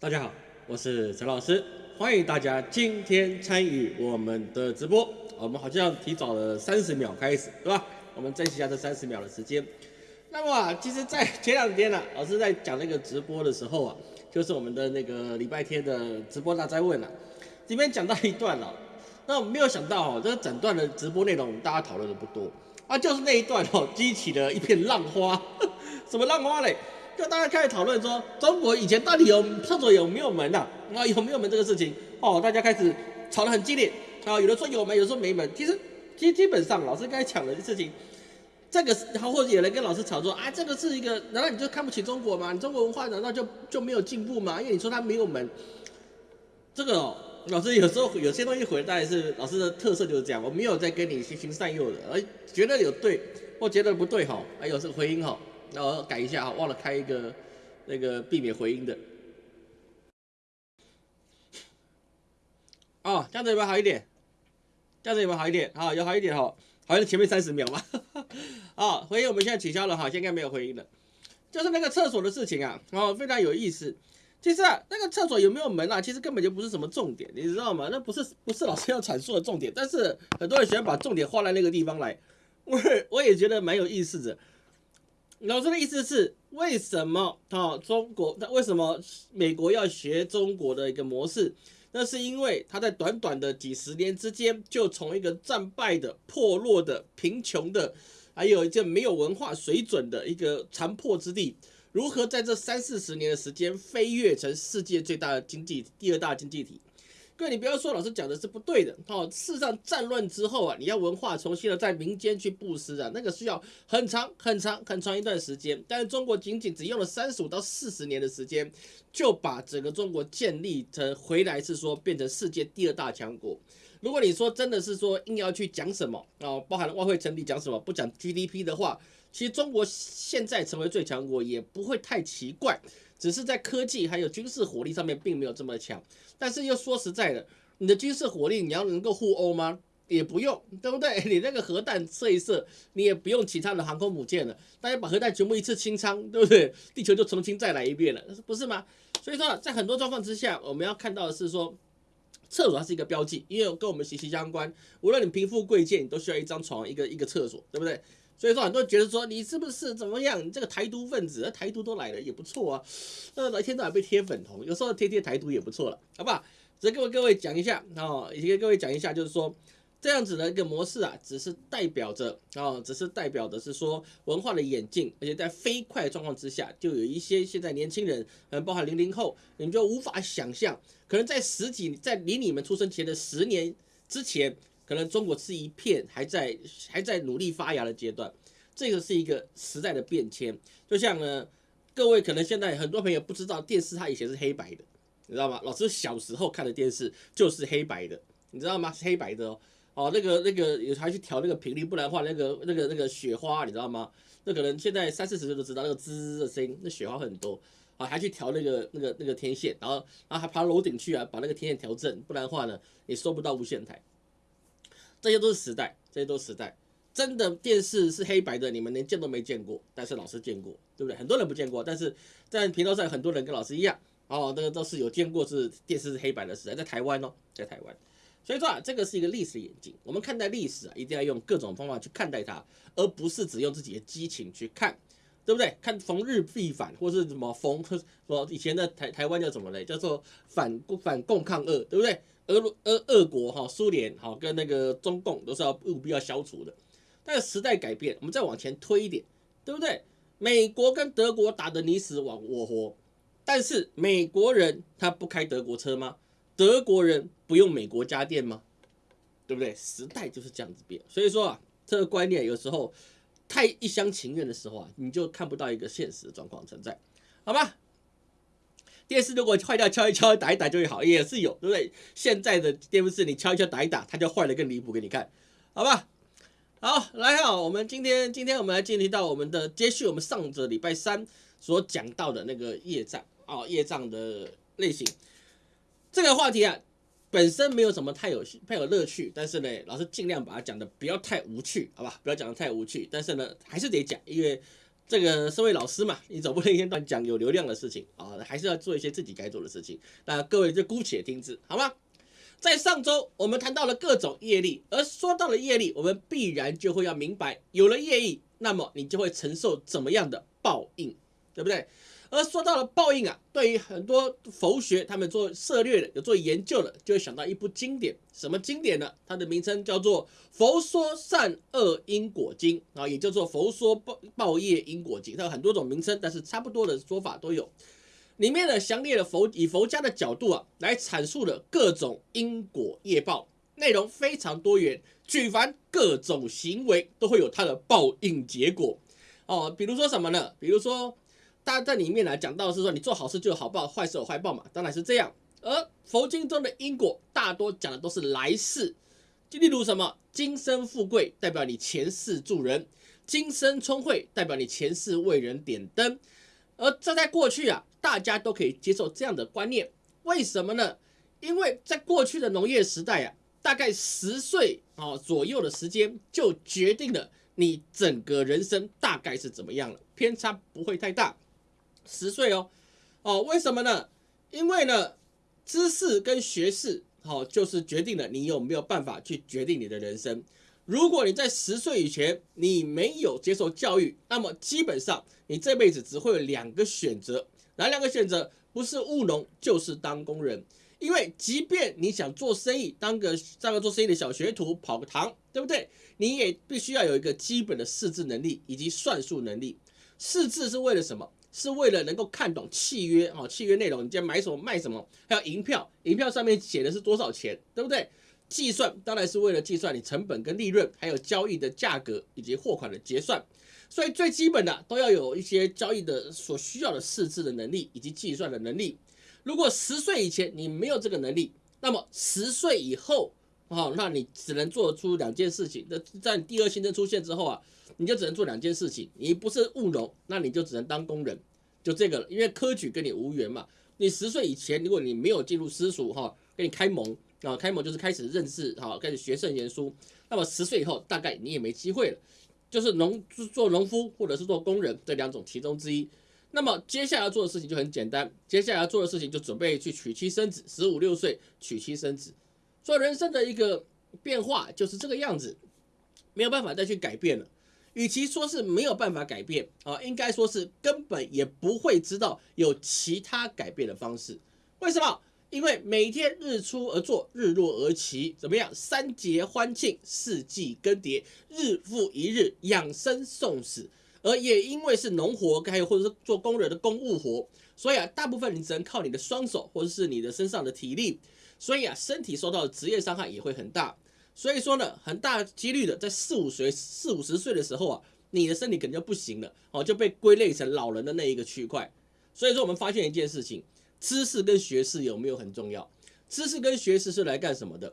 大家好，我是陈老师，欢迎大家今天参与我们的直播。我们好像提早了三十秒开始，对吧？我们珍惜一下这三十秒的时间。那么啊，其实，在前两天呢，老师在讲那个直播的时候啊，就是我们的那个礼拜天的直播大灾问啊，里面讲到一段了。那我没有想到哦，这个整段的直播内容大家讨论的不多啊，就是那一段哦，激起了一片浪花。什么浪花嘞？就大家开始讨论说，中国以前到底有厕所有没有门呐？啊，有没有门这个事情哦，大家开始吵得很激烈啊。有的说有门，有的说没门。其实，基基本上老师刚才讲的事情，这个然后或者有人跟老师吵说啊，这个是一个，难道你就看不起中国吗？你中国文化难道就就没有进步吗？因为你说它没有门，这个哦。老师有时候有些东西回答是老师的特色就是这样，我没有在跟你循循善诱的，而觉得有对或觉得不对哈，还有这个回音哈，然后改一下啊，忘了开一个那个避免回音的。哦，这样子有没有好一点？这样子有没有好一点？好，有好一点哈，好像前面三十秒吧。啊，回音我们现在取消了哈，现在没有回音了。就是那个厕所的事情啊，哦，非常有意思。其实啊，那个厕所有没有门啊？其实根本就不是什么重点，你知道吗？那不是不是老师要阐述的重点。但是很多人喜欢把重点画在那个地方来，我我也觉得蛮有意思的。老师的意思是，为什么啊？中国那为什么美国要学中国的一个模式？那是因为他在短短的几十年之间，就从一个战败的、破落的、贫穷的，还有一个没有文化水准的一个残破之地。如何在这三四十年的时间飞跃成世界最大的经济第二大经济体？各位，你不要说老师讲的是不对的哦。事实上，战乱之后啊，你要文化重新的在民间去布施啊，那个需要很长很长很长一段时间。但是中国仅仅只用了三十五到四十年的时间，就把整个中国建立成回来是说变成世界第二大强国。如果你说真的是说硬要去讲什么啊，包含外汇成立讲什么，不讲 GDP 的话。其实中国现在成为最强国也不会太奇怪，只是在科技还有军事火力上面并没有这么强。但是又说实在的，你的军事火力你要能够互殴吗？也不用，对不对？你那个核弹射一射，你也不用其他的航空母舰了，大家把核弹全部一次清仓，对不对？地球就重新再来一遍了，不是吗？所以说，在很多状况之下，我们要看到的是说，厕所它是一个标记，因为跟我们息息相关。无论你贫富贵贱，你都需要一张床，一个一个厕所，对不对？所以说很多人觉得说你是不是怎么样？你这个台独分子，台独都来了也不错啊。那一天到晚被贴粉红，有时候贴贴台独也不错了，好不好？只跟各位讲一下啊，也跟各位讲一下，就是说这样子的一个模式啊，只是代表着啊，只是代表的是说文化的演进，而且在飞快状况之下，就有一些现在年轻人，嗯，包含零零后，你就无法想象，可能在十几，在离你们出生前的十年之前。可能中国是一片还在还在努力发芽的阶段，这个是一个时代的变迁。就像呢，各位可能现在很多朋友不知道电视它以前是黑白的，你知道吗？老师小时候看的电视就是黑白的，你知道吗？是黑白的哦。哦，那个那个有还去调那个频率，不然的话那个那个那个雪花，你知道吗？那可能现在三四十岁都知道那个滋滋的声音，那雪花很多啊，还去调那个那个那个天线，然后然后还爬楼顶去啊，把那个天线调正，不然的话呢，你收不到无线台。这些都是时代，这些都是时代。真的电视是黑白的，你们连见都没见过，但是老师见过，对不对？很多人不见过，但是在频道上很多人跟老师一样，哦，那个都是有见过是电视是黑白的时代，在台湾哦，在台湾。所以说啊，这个是一个历史眼镜，我们看待历史啊，一定要用各种方法去看待它，而不是只用自己的激情去看，对不对？看逢日必反，或是什么逢说以前的台台湾叫什么嘞？叫做反反共抗俄，对不对？俄俄俄国哈，苏联哈，跟那个中共都是要务必要消除的。但时代改变，我们再往前推一点，对不对？美国跟德国打得你死我活，但是美国人他不开德国车吗？德国人不用美国家电吗？对不对？时代就是这样子变。所以说啊，这个观念有时候太一厢情愿的时候啊，你就看不到一个现实的状况存在，好吧？电视如果坏掉，敲一敲、打一打就会好，也是有，对不对？现在的电视你敲一敲、打一打，它就坏了更离谱给你看，好吧？好，来哈，我们今天今天我们来进入到我们的接续，我们上个礼拜三所讲到的那个业障啊，业障的类型。这个话题啊，本身没有什么太有太有乐趣，但是呢，老师尽量把它讲的不要太无趣，好吧？不要讲的太无趣，但是呢，还是得讲，因为。这个身为老师嘛，你总不能一天到晚讲有流量的事情啊，还是要做一些自己该做的事情。那各位就姑且听之，好吗？在上周我们谈到了各种业力，而说到了业力，我们必然就会要明白，有了业力，那么你就会承受怎么样的报应，对不对？而说到了报应啊，对于很多佛学他们做涉略的、有做研究的，就会想到一部经典，什么经典呢？它的名称叫做《佛说善恶因果经》啊，也叫做《佛说报报业因果经》。它有很多种名称，但是差不多的说法都有。里面呢，详列了佛以佛家的角度啊，来阐述了各种因果业报，内容非常多元。举凡各种行为都会有它的报应结果哦。比如说什么呢？比如说。他在里面来讲到是说，你做好事就有好报，坏事有坏报嘛，当然是这样。而佛经中的因果大多讲的都是来世，就例如什么，今生富贵代表你前世助人，今生聪慧代表你前世为人点灯。而这在过去啊，大家都可以接受这样的观念，为什么呢？因为在过去的农业时代啊，大概十岁啊左右的时间就决定了你整个人生大概是怎么样了，偏差不会太大。十岁哦，哦，为什么呢？因为呢，知识跟学识，好，就是决定了你有没有办法去决定你的人生。如果你在十岁以前你没有接受教育，那么基本上你这辈子只会有两个选择，哪两个选择？不是务农就是当工人。因为即便你想做生意，当个当个做生意的小学徒，跑个堂，对不对？你也必须要有一个基本的识字能力以及算术能力。识字是为了什么？是为了能够看懂契约啊，契约内容，你今天买什么卖什么，还有银票，银票上面写的是多少钱，对不对？计算当然是为了计算你成本跟利润，还有交易的价格以及货款的结算，所以最基本的都要有一些交易的所需要的识字的能力以及计算的能力。如果十岁以前你没有这个能力，那么十岁以后啊，那你只能做出两件事情。那在第二新生出现之后啊。你就只能做两件事情，你不是务农，那你就只能当工人，就这个了。因为科举跟你无缘嘛。你十岁以前，如果你没有进入私塾哈，给你开蒙啊，开蒙就是开始认识哈，开始学圣贤书。那么十岁以后，大概你也没机会了，就是农做农夫或者是做工人这两种其中之一。那么接下来要做的事情就很简单，接下来要做的事情就准备去娶妻生子，十五六岁娶妻生子。所以人生的一个变化就是这个样子，没有办法再去改变了。与其说是没有办法改变啊，应该说是根本也不会知道有其他改变的方式。为什么？因为每天日出而作，日落而息，怎么样？三节欢庆，四季更迭，日复一日，养生送死。而也因为是农活，还有或者是做工人的公务活，所以啊，大部分你只能靠你的双手或者是你的身上的体力，所以啊，身体受到的职业伤害也会很大。所以说呢，很大几率的，在四五岁、四五十岁的时候啊，你的身体肯定就不行了，哦，就被归类成老人的那一个区块。所以说，我们发现一件事情：知识跟学识有没有很重要？知识跟学识是来干什么的？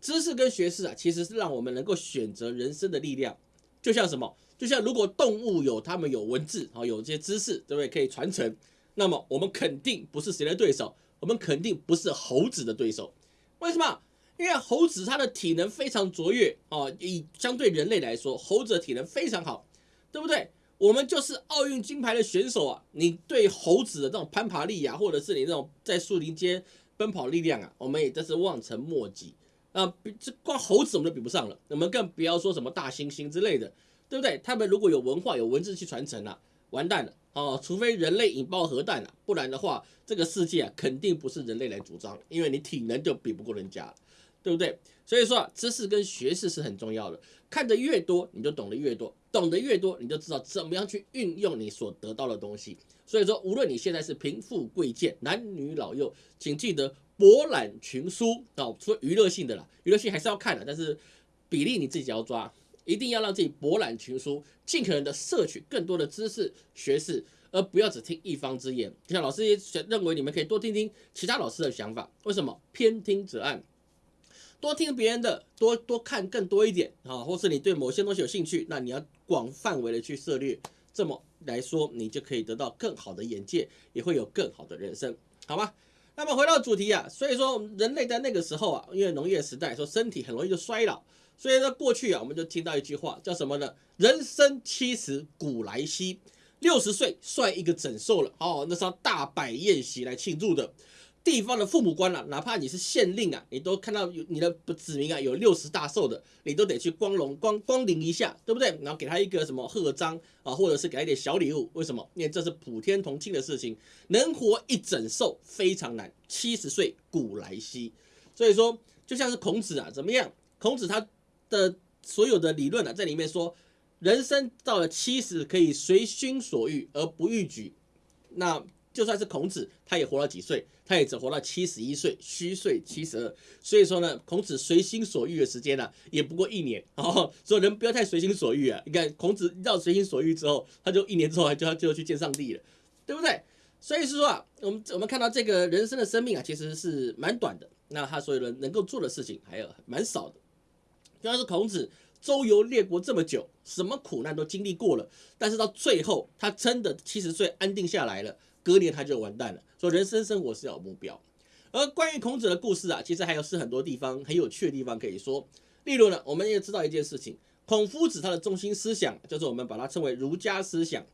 知识跟学识啊，其实是让我们能够选择人生的力量。就像什么？就像如果动物有他们有文字，啊，有这些知识，对不对？可以传承，那么我们肯定不是谁的对手，我们肯定不是猴子的对手。为什么？因为猴子它的体能非常卓越哦，以相对人类来说，猴子的体能非常好，对不对？我们就是奥运金牌的选手啊，你对猴子的这种攀爬力啊，或者是你那种在树林间奔跑力量啊，我们也真是望尘莫及啊。这光猴子我们都比不上了，我们更不要说什么大猩猩之类的，对不对？他们如果有文化、有文字去传承啊，完蛋了哦！除非人类引爆核弹啊，不然的话，这个世界啊，肯定不是人类来主张，因为你体能就比不过人家了。对不对？所以说啊，知识跟学识是很重要的。看得越多，你就懂得越多；懂得越多，你就知道怎么样去运用你所得到的东西。所以说，无论你现在是贫富贵贱、男女老幼，请记得博览群书啊。除了娱乐性的啦，娱乐性还是要看的，但是比例你自己要抓，一定要让自己博览群书，尽可能的摄取更多的知识学识，而不要只听一方之言。像老师也认为，你们可以多听听其他老师的想法。为什么？偏听则暗。多听别人的，多多看更多一点啊，或是你对某些东西有兴趣，那你要广范围的去涉猎，这么来说，你就可以得到更好的眼界，也会有更好的人生，好吗？那么回到主题啊，所以说人类在那个时候啊，因为农业时代，说身体很容易就衰老，所以呢过去啊，我们就听到一句话叫什么呢？人生七十古来稀，六十岁算一个整寿了哦，那是要大摆宴席来庆祝的。地方的父母官啊，哪怕你是县令啊，你都看到有你的子民啊有六十大寿的，你都得去光荣光光临一下，对不对？然后给他一个什么贺章啊，或者是给他一点小礼物。为什么？因为这是普天同庆的事情，能活一整寿非常难，七十岁古来稀。所以说，就像是孔子啊，怎么样？孔子他的所有的理论啊，在里面说，人生到了七十可以随心所欲而不逾矩。那就算是孔子，他也活了几岁？他也只活到七十一岁，虚岁七十二。所以说呢，孔子随心所欲的时间呢，也不过一年 哦。所以人不要太随心所欲啊！你看孔子到随心所欲之后，他就一年之后就要就要去见上帝了，对不对？所以是说啊，我们我们看到这个人生的生命啊，其实是蛮短的。那他所有人能够做的事情还有蛮少的。就像是孔子周游列国这么久，什么苦难都经历过了，但是到最后他真的七十岁安定下来了。隔年他就完蛋了。说人生生活是要有目标，而关于孔子的故事啊，其实还有是很多地方很有趣的地方可以说。例如呢，我们也知道一件事情，孔夫子他的中心思想就是我们把它称为儒家思想。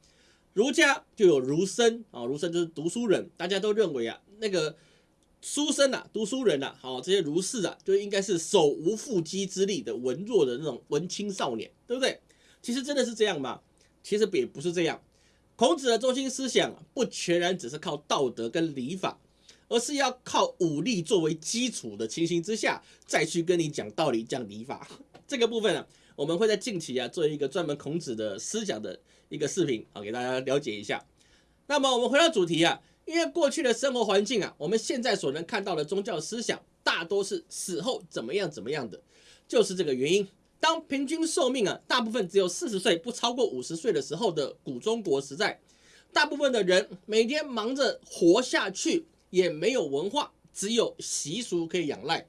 儒家就有儒生啊，儒生就是读书人，大家都认为啊，那个书生啊，读书人啊，好这些儒士啊，就应该是手无缚鸡之力的文弱的那种文青少年，对不对？其实真的是这样吗？其实也不是这样。孔子的中心思想不全然只是靠道德跟礼法，而是要靠武力作为基础的情形之下，再去跟你讲道理、讲礼法。这个部分呢，我们会在近期啊做一个专门孔子的思想的一个视频，好给大家了解一下。那么我们回到主题啊，因为过去的生活环境啊，我们现在所能看到的宗教思想大多是死后怎么样怎么样的，就是这个原因。当平均寿命啊，大部分只有四十岁，不超过五十岁的时候的古中国时代，大部分的人每天忙着活下去，也没有文化，只有习俗可以仰赖，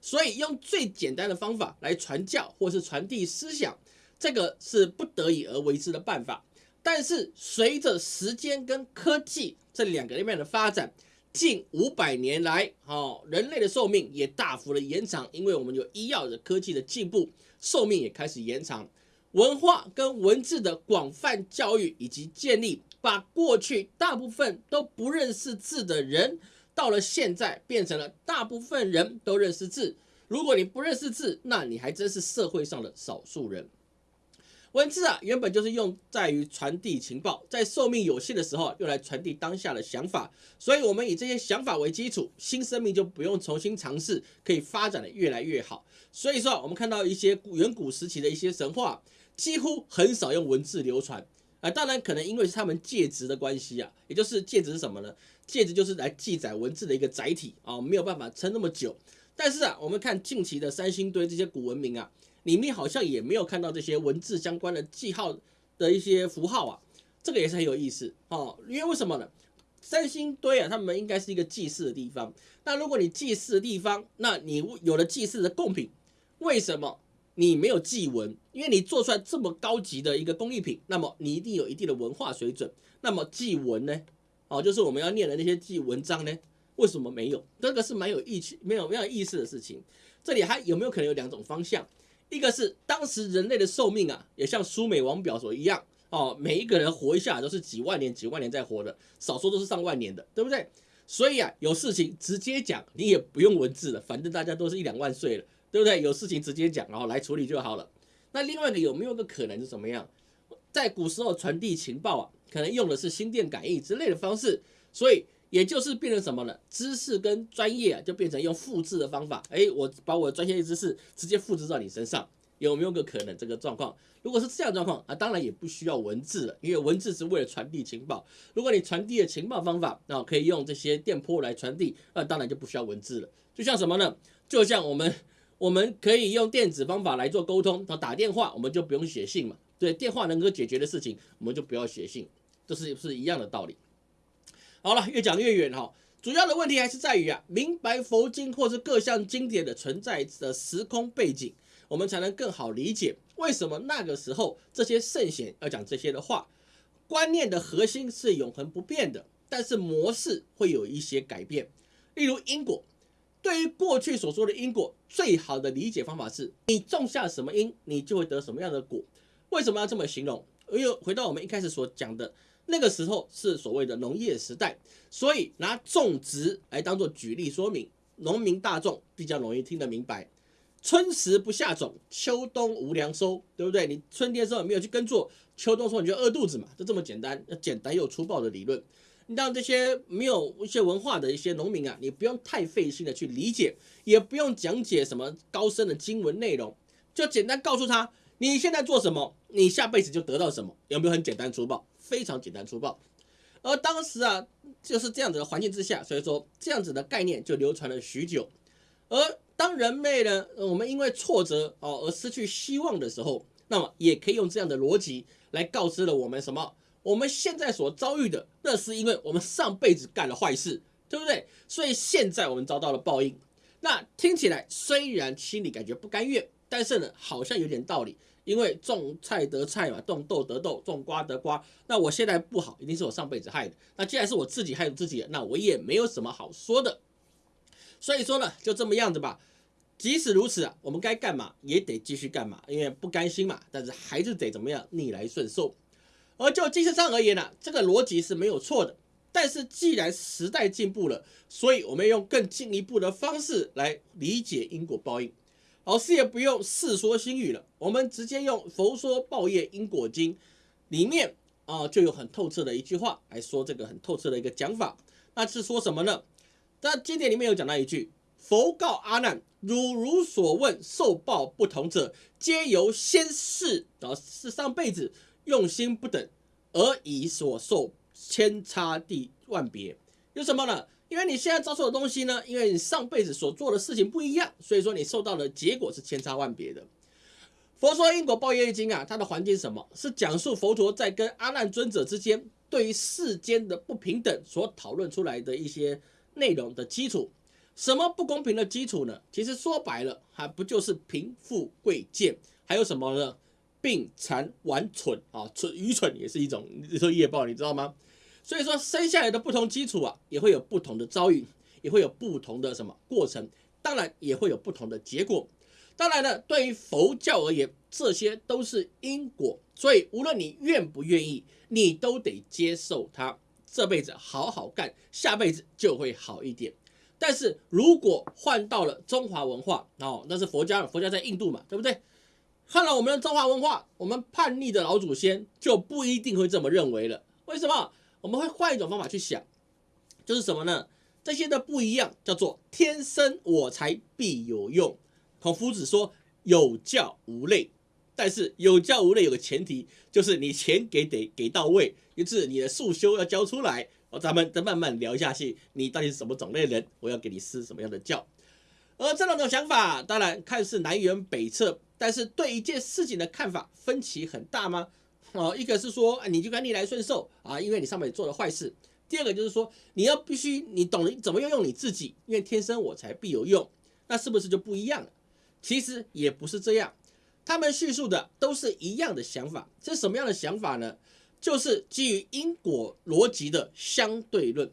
所以用最简单的方法来传教或是传递思想，这个是不得已而为之的办法。但是随着时间跟科技这两个方面的发展，近五百年来，哦，人类的寿命也大幅的延长，因为我们有医药的科技的进步。寿命也开始延长，文化跟文字的广泛教育以及建立，把过去大部分都不认识字的人，到了现在变成了大部分人都认识字。如果你不认识字，那你还真是社会上的少数人。文字啊，原本就是用在于传递情报，在寿命有限的时候，用来传递当下的想法。所以，我们以这些想法为基础，新生命就不用重新尝试，可以发展的越来越好。所以说啊，我们看到一些远古时期的一些神话，几乎很少用文字流传啊。当然，可能因为是他们介质的关系啊，也就是介质是什么呢？介质就是来记载文字的一个载体啊，没有办法撑那么久。但是啊，我们看近期的三星堆这些古文明啊。里面好像也没有看到这些文字相关的记号的一些符号啊，这个也是很有意思哦。因为为什么呢？三星堆啊，他们应该是一个祭祀的地方。那如果你祭祀的地方，那你有了祭祀的贡品，为什么你没有祭文？因为你做出来这么高级的一个工艺品，那么你一定有一定的文化水准。那么祭文呢？哦，就是我们要念的那些祭文章呢？为什么没有？这个是蛮有意趣、没有没有意思的事情。这里还有没有可能有两种方向？一个是当时人类的寿命啊，也像苏美王表所一样哦，每一个人活一下都是几万年、几万年在活的，少说都是上万年的，对不对？所以啊，有事情直接讲，你也不用文字了，反正大家都是一两万岁了，对不对？有事情直接讲，然后来处理就好了。那另外一个有没有个可能是怎么样？在古时候传递情报啊，可能用的是心电感应之类的方式，所以。也就是变成什么呢？知识跟专业啊，就变成用复制的方法。哎，我把我的专业知识直接复制到你身上，有没有个可能这个状况？如果是这样状况啊，当然也不需要文字了，因为文字是为了传递情报。如果你传递的情报方法啊，可以用这些电波来传递，那当然就不需要文字了。就像什么呢？就像我们我们可以用电子方法来做沟通，那打电话我们就不用写信嘛。对，电话能够解决的事情，我们就不要写信，这是不是一样的道理。好了，越讲越远哈。主要的问题还是在于啊，明白佛经或是各项经典的存在的时空背景，我们才能更好理解为什么那个时候这些圣贤要讲这些的话。观念的核心是永恒不变的，但是模式会有一些改变。例如因果，对于过去所说的因果，最好的理解方法是你种下什么因，你就会得什么样的果。为什么要这么形容？因为回到我们一开始所讲的。那个时候是所谓的农业时代，所以拿种植来当做举例说明，农民大众比较容易听得明白。春时不下种，秋冬无粮收，对不对？你春天的时候没有去耕作，秋冬的时候你就饿肚子嘛，就这么简单，简单又粗暴的理论。你让这些没有一些文化的一些农民啊，你不用太费心的去理解，也不用讲解什么高深的经文内容，就简单告诉他你现在做什么，你下辈子就得到什么，有没有很简单粗暴？非常简单粗暴。而当时啊，就是这样子的环境之下，所以说这样子的概念就流传了许久。而当人类呢，我们因为挫折哦而失去希望的时候，那么也可以用这样的逻辑来告知了我们什么？我们现在所遭遇的，那是因为我们上辈子干了坏事，对不对？所以现在我们遭到了报应。那听起来虽然心里感觉不甘愿，但是呢，好像有点道理。因为种菜得菜嘛，种豆得豆，种瓜得瓜。那我现在不好，一定是我上辈子害的。那既然是我自己害自己，那我也没有什么好说的。所以说呢，就这么样子吧。即使如此啊，我们该干嘛也得继续干嘛，因为不甘心嘛。但是还是得怎么样逆来顺受。而就精神上而言呢，这个逻辑是没有错的。但是既然时代进步了，所以我们用更进一步的方式来理解因果报应。老师也不用世说新语了，我们直接用《佛说报业因果经》里面啊就有很透彻的一句话来说这个很透彻的一个讲法。那是说什么呢？在经典里面有讲到一句。佛告阿难：汝如所问，受报不同者，皆由先世啊是上辈子用心不等，而以所受千差地万别。有什么呢？因为你现在遭受的东西呢，因为你上辈子所做的事情不一样，所以说你受到的结果是千差万别的。佛说因果报业经啊，它的环境是什么？是讲述佛陀在跟阿难尊者之间对于世间的不平等所讨论出来的一些内容的基础。什么不公平的基础呢？其实说白了，还不就是贫富贵贱，还有什么呢？病残顽蠢啊，蠢愚蠢也是一种，你说业报，你知道吗？所以说生下来的不同基础啊，也会有不同的遭遇，也会有不同的什么过程，当然也会有不同的结果。当然呢，对于佛教而言，这些都是因果，所以无论你愿不愿意，你都得接受它。这辈子好好干，下辈子就会好一点。但是如果换到了中华文化哦，那是佛家，佛家在印度嘛，对不对？换了我们的中华文化，我们叛逆的老祖先就不一定会这么认为了。为什么？我们会换一种方法去想，就是什么呢？这些的不一样叫做天生我材必有用。孔夫子说有教无类，但是有教无类有个前提，就是你钱给得给到位，就是你的素修要交出来。哦，咱们再慢慢聊下去，你到底是什么种类人？我要给你施什么样的教？而这两种想法，当然看似南辕北辙，但是对一件事情的看法分歧很大吗？哦，一个是说，你就该逆来顺受啊，因为你上面做了坏事；第二个就是说，你要必须你懂得怎么样用你自己，因为天生我材必有用，那是不是就不一样了？其实也不是这样，他们叙述的都是一样的想法，这是什么样的想法呢？就是基于因果逻辑的相对论，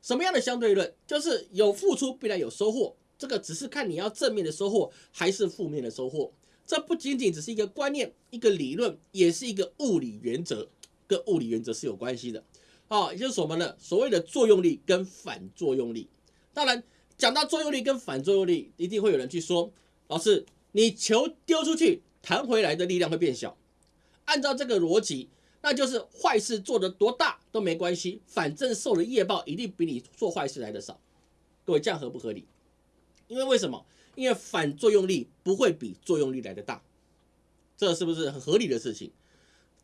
什么样的相对论？就是有付出必然有收获，这个只是看你要正面的收获还是负面的收获。这不仅仅只是一个观念、一个理论，也是一个物理原则，跟物理原则是有关系的。啊，也就是什么呢？所谓的作用力跟反作用力。当然，讲到作用力跟反作用力，一定会有人去说，老师，你球丢出去弹回来的力量会变小。按照这个逻辑。那就是坏事做的多大都没关系，反正受的业报一定比你做坏事来的少。各位这样合不合理？因为为什么？因为反作用力不会比作用力来的大，这是不是很合理的事情？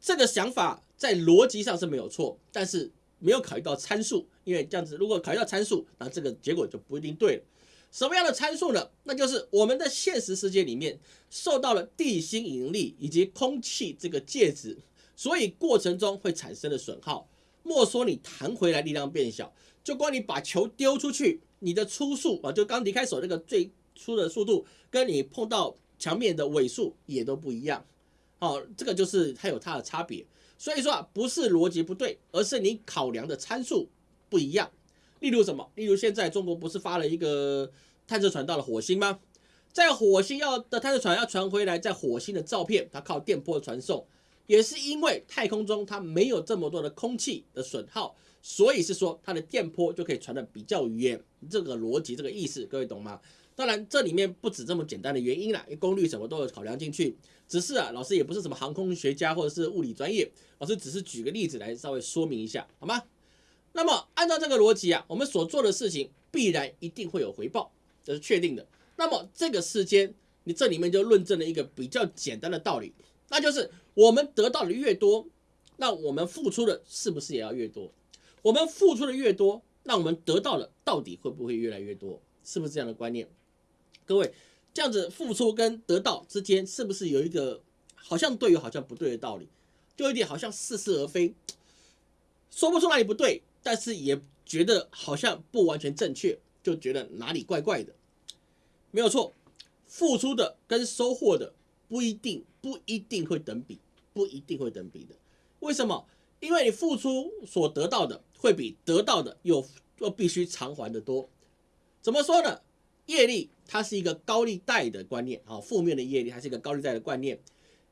这个想法在逻辑上是没有错，但是没有考虑到参数，因为这样子如果考虑到参数，那这个结果就不一定对了。什么样的参数呢？那就是我们的现实世界里面受到了地心引力以及空气这个介质。所以过程中会产生的损耗，莫说你弹回来力量变小，就光你把球丢出去，你的初速啊，就刚离开手那个最出的速度，跟你碰到墙面的尾速也都不一样。好，这个就是它有它的差别。所以说啊，不是逻辑不对，而是你考量的参数不一样。例如什么？例如现在中国不是发了一个探测船到了火星吗？在火星要的探测船要传回来在火星的照片，它靠电波传送。也是因为太空中它没有这么多的空气的损耗，所以是说它的电波就可以传得比较远。这个逻辑，这个意思，各位懂吗？当然，这里面不止这么简单的原因啦，功率什么都有考量进去。只是啊，老师也不是什么航空学家或者是物理专业，老师只是举个例子来稍微说明一下，好吗？那么按照这个逻辑啊，我们所做的事情必然一定会有回报，这是确定的。那么这个世间，你这里面就论证了一个比较简单的道理，那就是我们得到的越多，那我们付出的是不是也要越多？我们付出的越多，那我们得到的到底会不会越来越多？是不是这样的观念？各位，这样子付出跟得到之间，是不是有一个好像对又好像不对的道理？就有点好像似是而非，说不出哪里不对，但是也觉得好像不完全正确，就觉得哪里怪怪的。没有错，付出的跟收获的不一定不一定会等比，不一定会等比的。为什么？因为你付出所得到的会比得到的又又必须偿还的多。怎么说呢？业力它是一个高利贷的观念，啊，负面的业力它是一个高利贷的观念，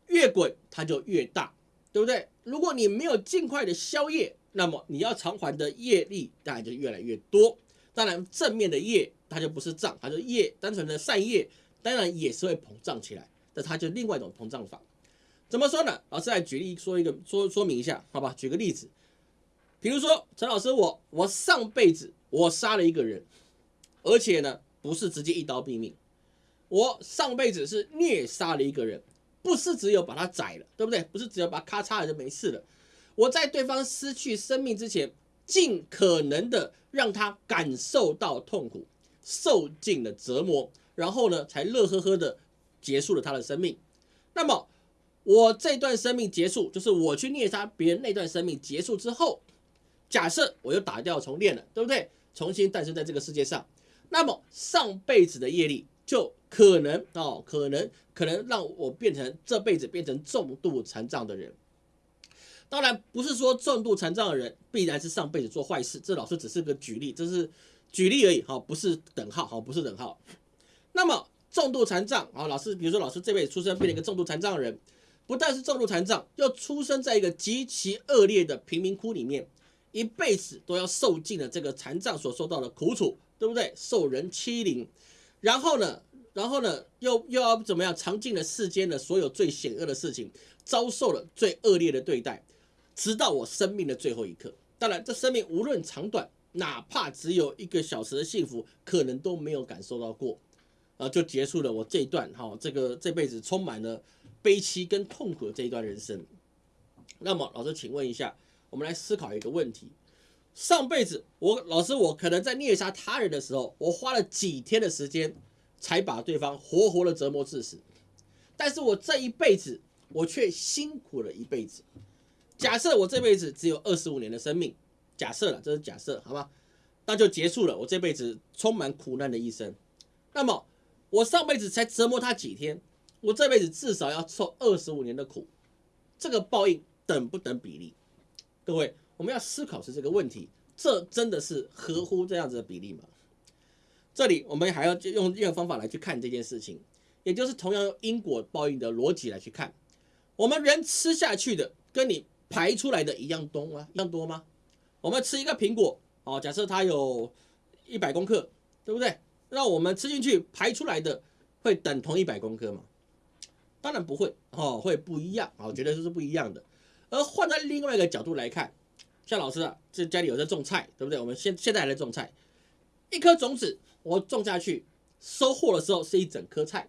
越滚它就越大，对不对？如果你没有尽快的消业，那么你要偿还的业力当然就越来越多。当然，正面的业它就不是账，它就业，单纯的善业当然也是会膨胀起来，那它就另外一种膨胀法。怎么说呢？老师来举例说一个说说明一下，好吧？举个例子，比如说陈老师，我我上辈子我杀了一个人，而且呢。不是直接一刀毙命，我上辈子是虐杀了一个人，不是只有把他宰了，对不对？不是只有把他咔嚓了就没事了。我在对方失去生命之前，尽可能的让他感受到痛苦，受尽了折磨，然后呢，才乐呵呵的结束了他的生命。那么我这段生命结束，就是我去虐杀别人那段生命结束之后，假设我又打掉重练了，对不对？重新诞生在这个世界上。那么上辈子的业力就可能哦，可能可能让我变成这辈子变成重度残障的人。当然不是说重度残障的人必然是上辈子做坏事，这老师只是个举例，这是举例而已哈，不是等号哈，不是等号。那么重度残障啊，老师比如说老师这辈子出生变成一个重度残障的人，不但是重度残障，又出生在一个极其恶劣的贫民窟里面，一辈子都要受尽了这个残障所受到的苦楚。对不对？受人欺凌，然后呢，然后呢，又又要怎么样？尝尽了世间的所有最险恶的事情，遭受了最恶劣的对待，直到我生命的最后一刻。当然，这生命无论长短，哪怕只有一个小时的幸福，可能都没有感受到过，啊，就结束了我这一段哈，这个这辈子充满了悲戚跟痛苦的这一段人生。那么，老师，请问一下，我们来思考一个问题。上辈子我老师我可能在虐杀他人的时候，我花了几天的时间才把对方活活的折磨致死，但是我这一辈子我却辛苦了一辈子。假设我这辈子只有二十五年的生命，假设了这是假设，好吗？那就结束了我这辈子充满苦难的一生。那么我上辈子才折磨他几天，我这辈子至少要受二十五年的苦，这个报应等不等比例？各位。我们要思考是这个问题，这真的是合乎这样子的比例吗？这里我们还要用一个方法来去看这件事情，也就是同样用因果报应的逻辑来去看，我们人吃下去的跟你排出来的一样多吗？一样多吗？我们吃一个苹果，哦，假设它有一百公克，对不对？那我们吃进去排出来的会等同一百公克吗？当然不会，哦，会不一样，哦，绝对是不一样的。而换在另外一个角度来看。像老师啊，这家里有在种菜，对不对？我们现现在还在种菜，一颗种子我种下去，收获的时候是一整颗菜。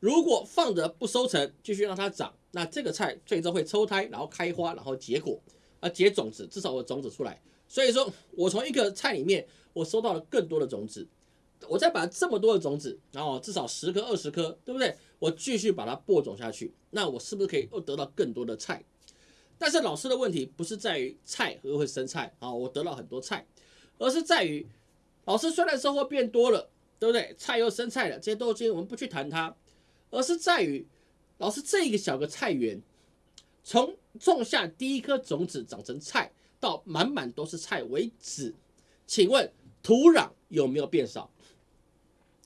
如果放着不收成，继续让它长，那这个菜最终会抽胎，然后开花，然后结果，啊结种子，至少有种子出来。所以说我从一个菜里面，我收到了更多的种子，我再把这么多的种子，然后至少十颗、二十颗，对不对？我继续把它播种下去，那我是不是可以又得到更多的菜？但是老师的问题不是在于菜会不会生菜啊，我得到很多菜，而是在于老师虽然收获变多了，对不对？菜又生菜了，这些都今我们不去谈它，而是在于老师这一个小个菜园，从种下第一颗种子长成菜到满满都是菜为止，请问土壤有没有变少？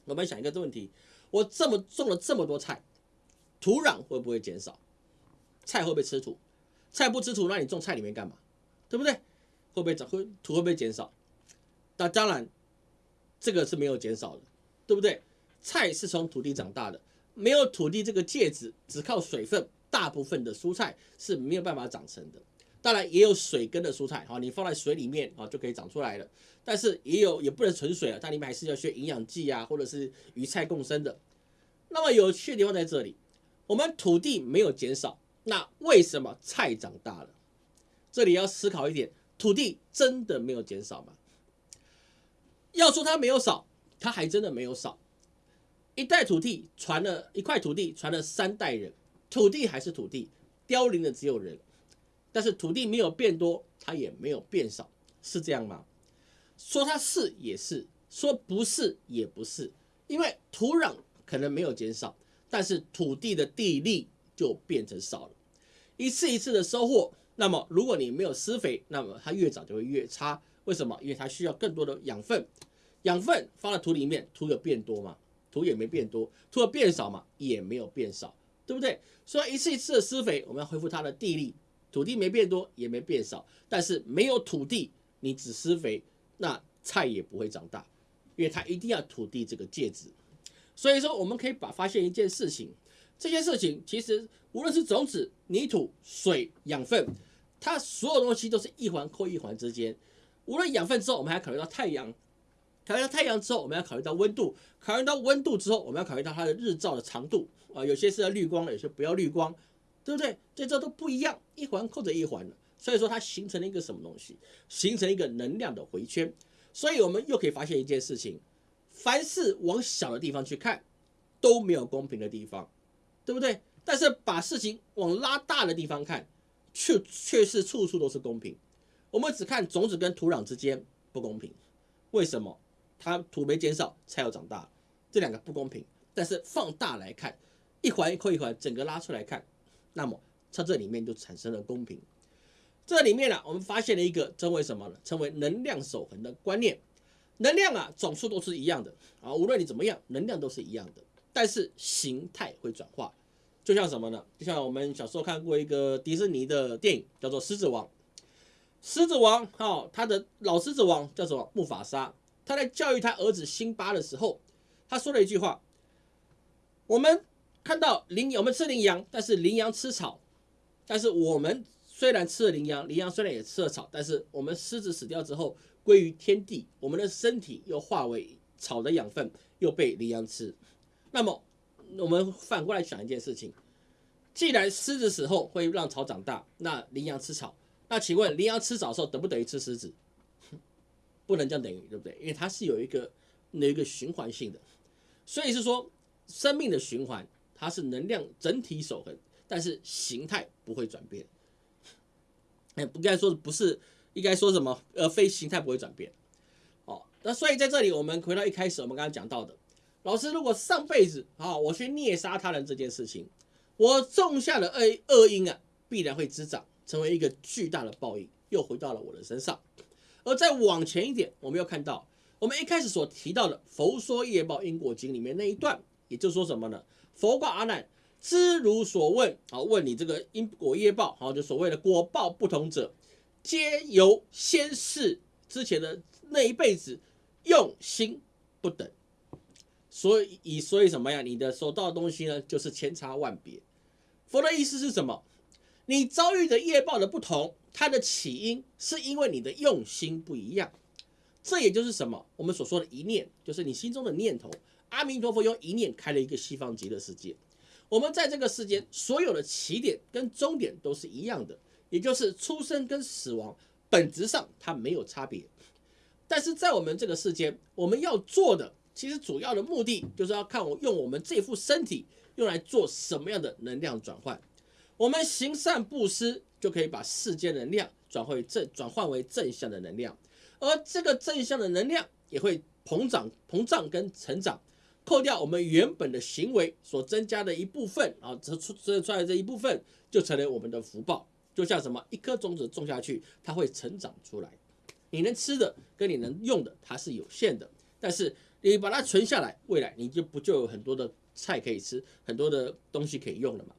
我们想一个问题，我这么种了这么多菜，土壤会不会减少？菜会不会吃土？菜不吃土，那你种菜里面干嘛？对不对？会不会长？会土会不会减少？那当然，这个是没有减少的，对不对？菜是从土地长大的，没有土地这个介质，只靠水分，大部分的蔬菜是没有办法长成的。当然也有水根的蔬菜，哈，你放在水里面啊就可以长出来了。但是也有也不能纯水啊，它里面还是要学营养剂啊，或者是鱼菜共生的。那么有趣的地方在这里，我们土地没有减少，那为什么菜长大了？这里要思考一点，土地真的没有减少吗？要说它没有少，它还真的没有少。一代土地传了一块土地传了三代人，土地还是土地，凋零的只有人。但是土地没有变多，它也没有变少，是这样吗？说它是也是，说不是也不是，因为土壤可能没有减少，但是土地的地力就变成少了。一次一次的收获，那么如果你没有施肥，那么它越长就会越差。为什么？因为它需要更多的养分，养分放在土里面，土有变多吗？土也没变多，土有变少嘛？也没有变少，对不对？所以一次一次的施肥，我们要恢复它的地力。土地没变多，也没变少，但是没有土地，你只施肥，那菜也不会长大，因为它一定要土地这个介质。所以说，我们可以把发现一件事情，这些事情其实无论是种子、泥土、水、养分，它所有东西都是一环扣一环之间。无论养分之后，我们还考虑到太阳，考虑到太阳之后，我们要考虑到温度，考虑到温度之后，我们要考虑到它的日照的长度啊，有些是要绿光的，有些不要绿光。对不对？这这都不一样，一环扣着一环的，所以说它形成了一个什么东西？形成一个能量的回圈。所以我们又可以发现一件事情：凡是往小的地方去看，都没有公平的地方，对不对？但是把事情往拉大的地方看，却却是处处都是公平。我们只看种子跟土壤之间不公平，为什么？它土没减少，才要长大，这两个不公平。但是放大来看，一环扣一环，整个拉出来看。那么，它这里面就产生了公平。这里面呢，我们发现了一个称为什么呢？称为能量守恒的观念。能量啊，总数都是一样的啊，无论你怎么样，能量都是一样的。但是形态会转化，就像什么呢？就像我们小时候看过一个迪士尼的电影，叫做《狮子王》。狮子王，哈，他的老狮子王叫什么？木法沙。他在教育他儿子辛巴的时候，他说了一句话：“我们。”看到羚，我们吃羚羊，但是羚羊吃草，但是我们虽然吃了羚羊，羚羊虽然也吃了草，但是我们狮子死掉之后归于天地，我们的身体又化为草的养分，又被羚羊吃。那么我们反过来想一件事情：既然狮子死后会让草长大，那羚羊吃草，那请问羚羊吃草的时候等不等于吃狮子？不能这样等于，对不对？因为它是有一个有一个循环性的，所以是说生命的循环。它是能量整体守恒，但是形态不会转变。哎，不该说不是，应该说什么？呃，非形态不会转变。哦，那所以在这里，我们回到一开始我们刚刚讲到的，老师如果上辈子啊，我去虐杀他人这件事情，我种下的恶恶因啊，必然会滋长，成为一个巨大的报应，又回到了我的身上。而再往前一点，我们要看到我们一开始所提到的《佛说业报因果经》里面那一段，也就说什么呢？佛告阿难：知如所问，好问你这个因果业报，好就所谓的果报不同者，皆由先世之前的那一辈子用心不等。所以以所以什么呀？你的收到的东西呢，就是千差万别。佛的意思是什么？你遭遇的业报的不同，它的起因是因为你的用心不一样。这也就是什么？我们所说的一念，就是你心中的念头。阿弥陀佛用一念开了一个西方极乐世界。我们在这个世间所有的起点跟终点都是一样的，也就是出生跟死亡本质上它没有差别。但是在我们这个世间，我们要做的其实主要的目的就是要看我用我们这副身体用来做什么样的能量转换。我们行善布施就可以把世间能量转换为正转换为正向的能量，而这个正向的能量也会膨胀膨胀跟成长。扣掉我们原本的行为所增加的一部分啊，这出这出来这一部分就成为我们的福报。就像什么，一颗种子种下去，它会成长出来。你能吃的跟你能用的，它是有限的。但是你把它存下来，未来你就不就有很多的菜可以吃，很多的东西可以用了嘛？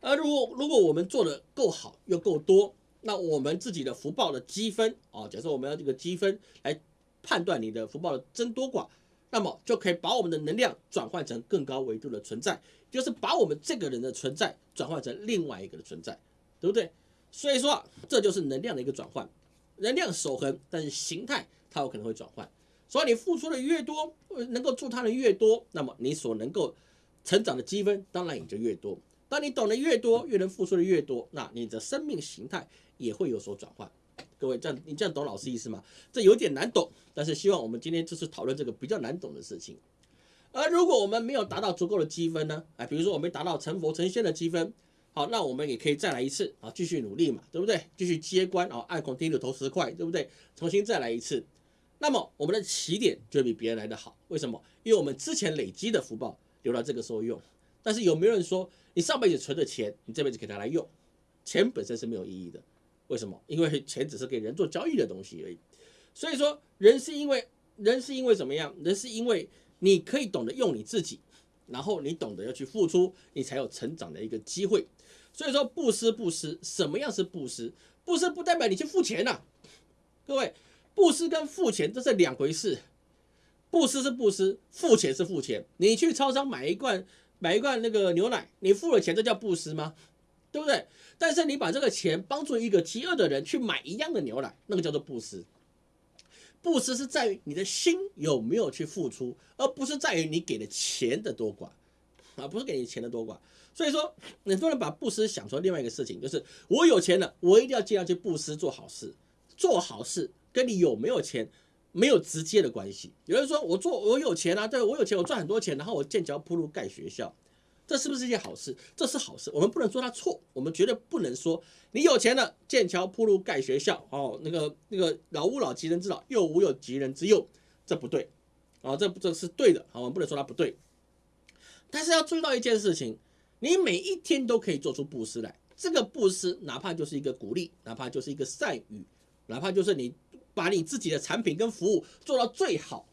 而如果如果我们做的够好又够多，那我们自己的福报的积分啊，假设我们要这个积分来判断你的福报的增多寡，那么就可以把我们的能量转换成更高维度的存在，就是把我们这个人的存在转换成另外一个的存在，对不对？所以说啊，这就是能量的一个转换，能量守恒，但是形态它有可能会转换。所以你付出的越多，能够助他人越多，那么你所能够成长的积分当然也就越多。当你懂得越多，越能付出的越多，那你的生命形态也会有所转换。各位，这样你这样懂老师意思吗？这有点难懂，但是希望我们今天就是讨论这个比较难懂的事情。而如果我们没有达到足够的积分呢？哎，比如说我们达到成佛成仙的积分，好，那我们也可以再来一次啊，继续努力嘛，对不对？继续接关啊，按孔钉的投十块，对不对？重新再来一次。那么我们的起点就比别人来的好，为什么？因为我们之前累积的福报留到这个时候用。但是有没有人说，你上辈子存的钱，你这辈子给他来用，钱本身是没有意义的？为什么？因为钱只是给人做交易的东西而已。所以说，人是因为人是因为怎么样？人是因为你可以懂得用你自己，然后你懂得要去付出，你才有成长的一个机会。所以说，布施布施，什么样是布施？布施不代表你去付钱呐，各位。布施跟付钱这是两回事，布施是布施，付钱是付钱。你去超商买一罐买一罐那个牛奶，你付了钱，这叫布施吗？对不对？但是你把这个钱帮助一个饥饿的人去买一样的牛奶，那个叫做布施。布施是在于你的心有没有去付出，而不是在于你给的钱的多寡啊，不是给你钱的多寡。所以说，很多人把布施想成另外一个事情，就是我有钱了，我一定要尽量去布施做好事，做好事。跟你有没有钱没有直接的关系。有人说我做我有钱啊，对我有钱，我赚很多钱，然后我建桥铺路盖学校，这是不是一件好事？这是好事，我们不能说他错，我们绝对不能说你有钱了建桥铺路盖学校哦，那个那个老吾老及人之老，幼吾有及人之幼，这不对啊，这这是对的，好，我们不能说他不对。但是要注意到一件事情，你每一天都可以做出布施来，这个布施哪怕就是一个鼓励，哪怕就是一个善语，哪怕就是你。把你自己的产品跟服务做到最好，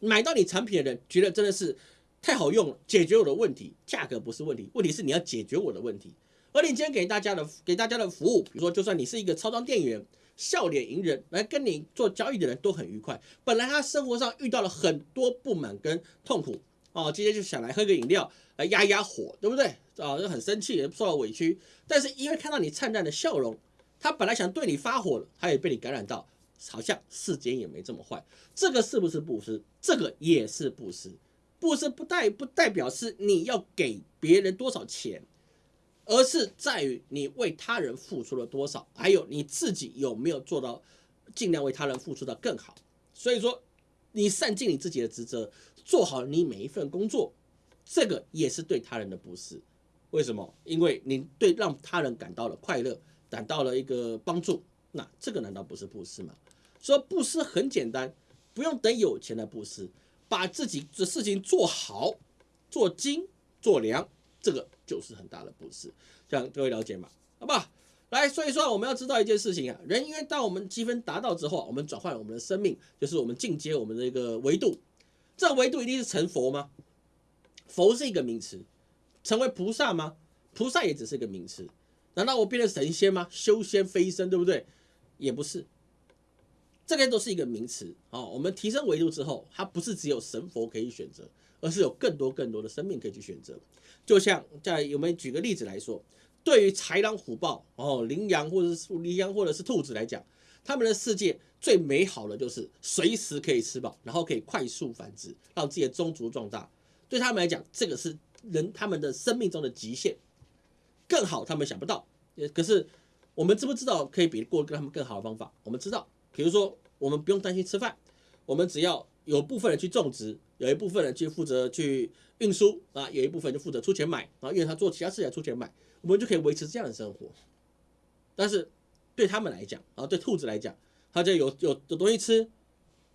买到你产品的人觉得真的是太好用了，解决我的问题，价格不是问题，问题是你要解决我的问题。而你今天给大家的给大家的服务，比如说就算你是一个超商店员，笑脸迎人来跟你做交易的人都很愉快。本来他生活上遇到了很多不满跟痛苦哦，今天就想来喝个饮料来压压火，对不对？啊，就很生气，受到委屈，但是因为看到你灿烂的笑容，他本来想对你发火，他也被你感染到。好像世间也没这么坏，这个是不是布施？这个也是布施。布施不代不代表是你要给别人多少钱，而是在于你为他人付出了多少，还有你自己有没有做到尽量为他人付出的更好。所以说，你善尽你自己的职责，做好你每一份工作，这个也是对他人的布施。为什么？因为你对让他人感到了快乐，感到了一个帮助，那这个难道不是布施吗？说布施很简单，不用等有钱来布施，把自己的事情做好、做精、做良，这个就是很大的布施。这样各位了解吗？好不好？来，所以说我们要知道一件事情啊，人因为当我们积分达到之后，我们转换我们的生命，就是我们进阶我们的一个维度。这个维度一定是成佛吗？佛是一个名词，成为菩萨吗？菩萨也只是一个名词。难道我变成神仙吗？修仙飞升，对不对？也不是。这个都是一个名词啊。我们提升维度之后，它不是只有神佛可以选择，而是有更多更多的生命可以去选择。就像在我们举个例子来说，对于豺狼虎豹哦，羚羊或者是羚羊或者是兔子来讲，他们的世界最美好的就是随时可以吃饱，然后可以快速繁殖，让自己的宗族壮大。对他们来讲，这个是人他们的生命中的极限。更好，他们想不到。可是我们知不知道可以比过他们更好的方法？我们知道。比如说，我们不用担心吃饭，我们只要有部分人去种植，有一部分人去负责去运输啊，有一部分就负责出钱买啊，因为他做其他事情出钱买，我们就可以维持这样的生活。但是对他们来讲啊，对兔子来讲，它就有有有东西吃，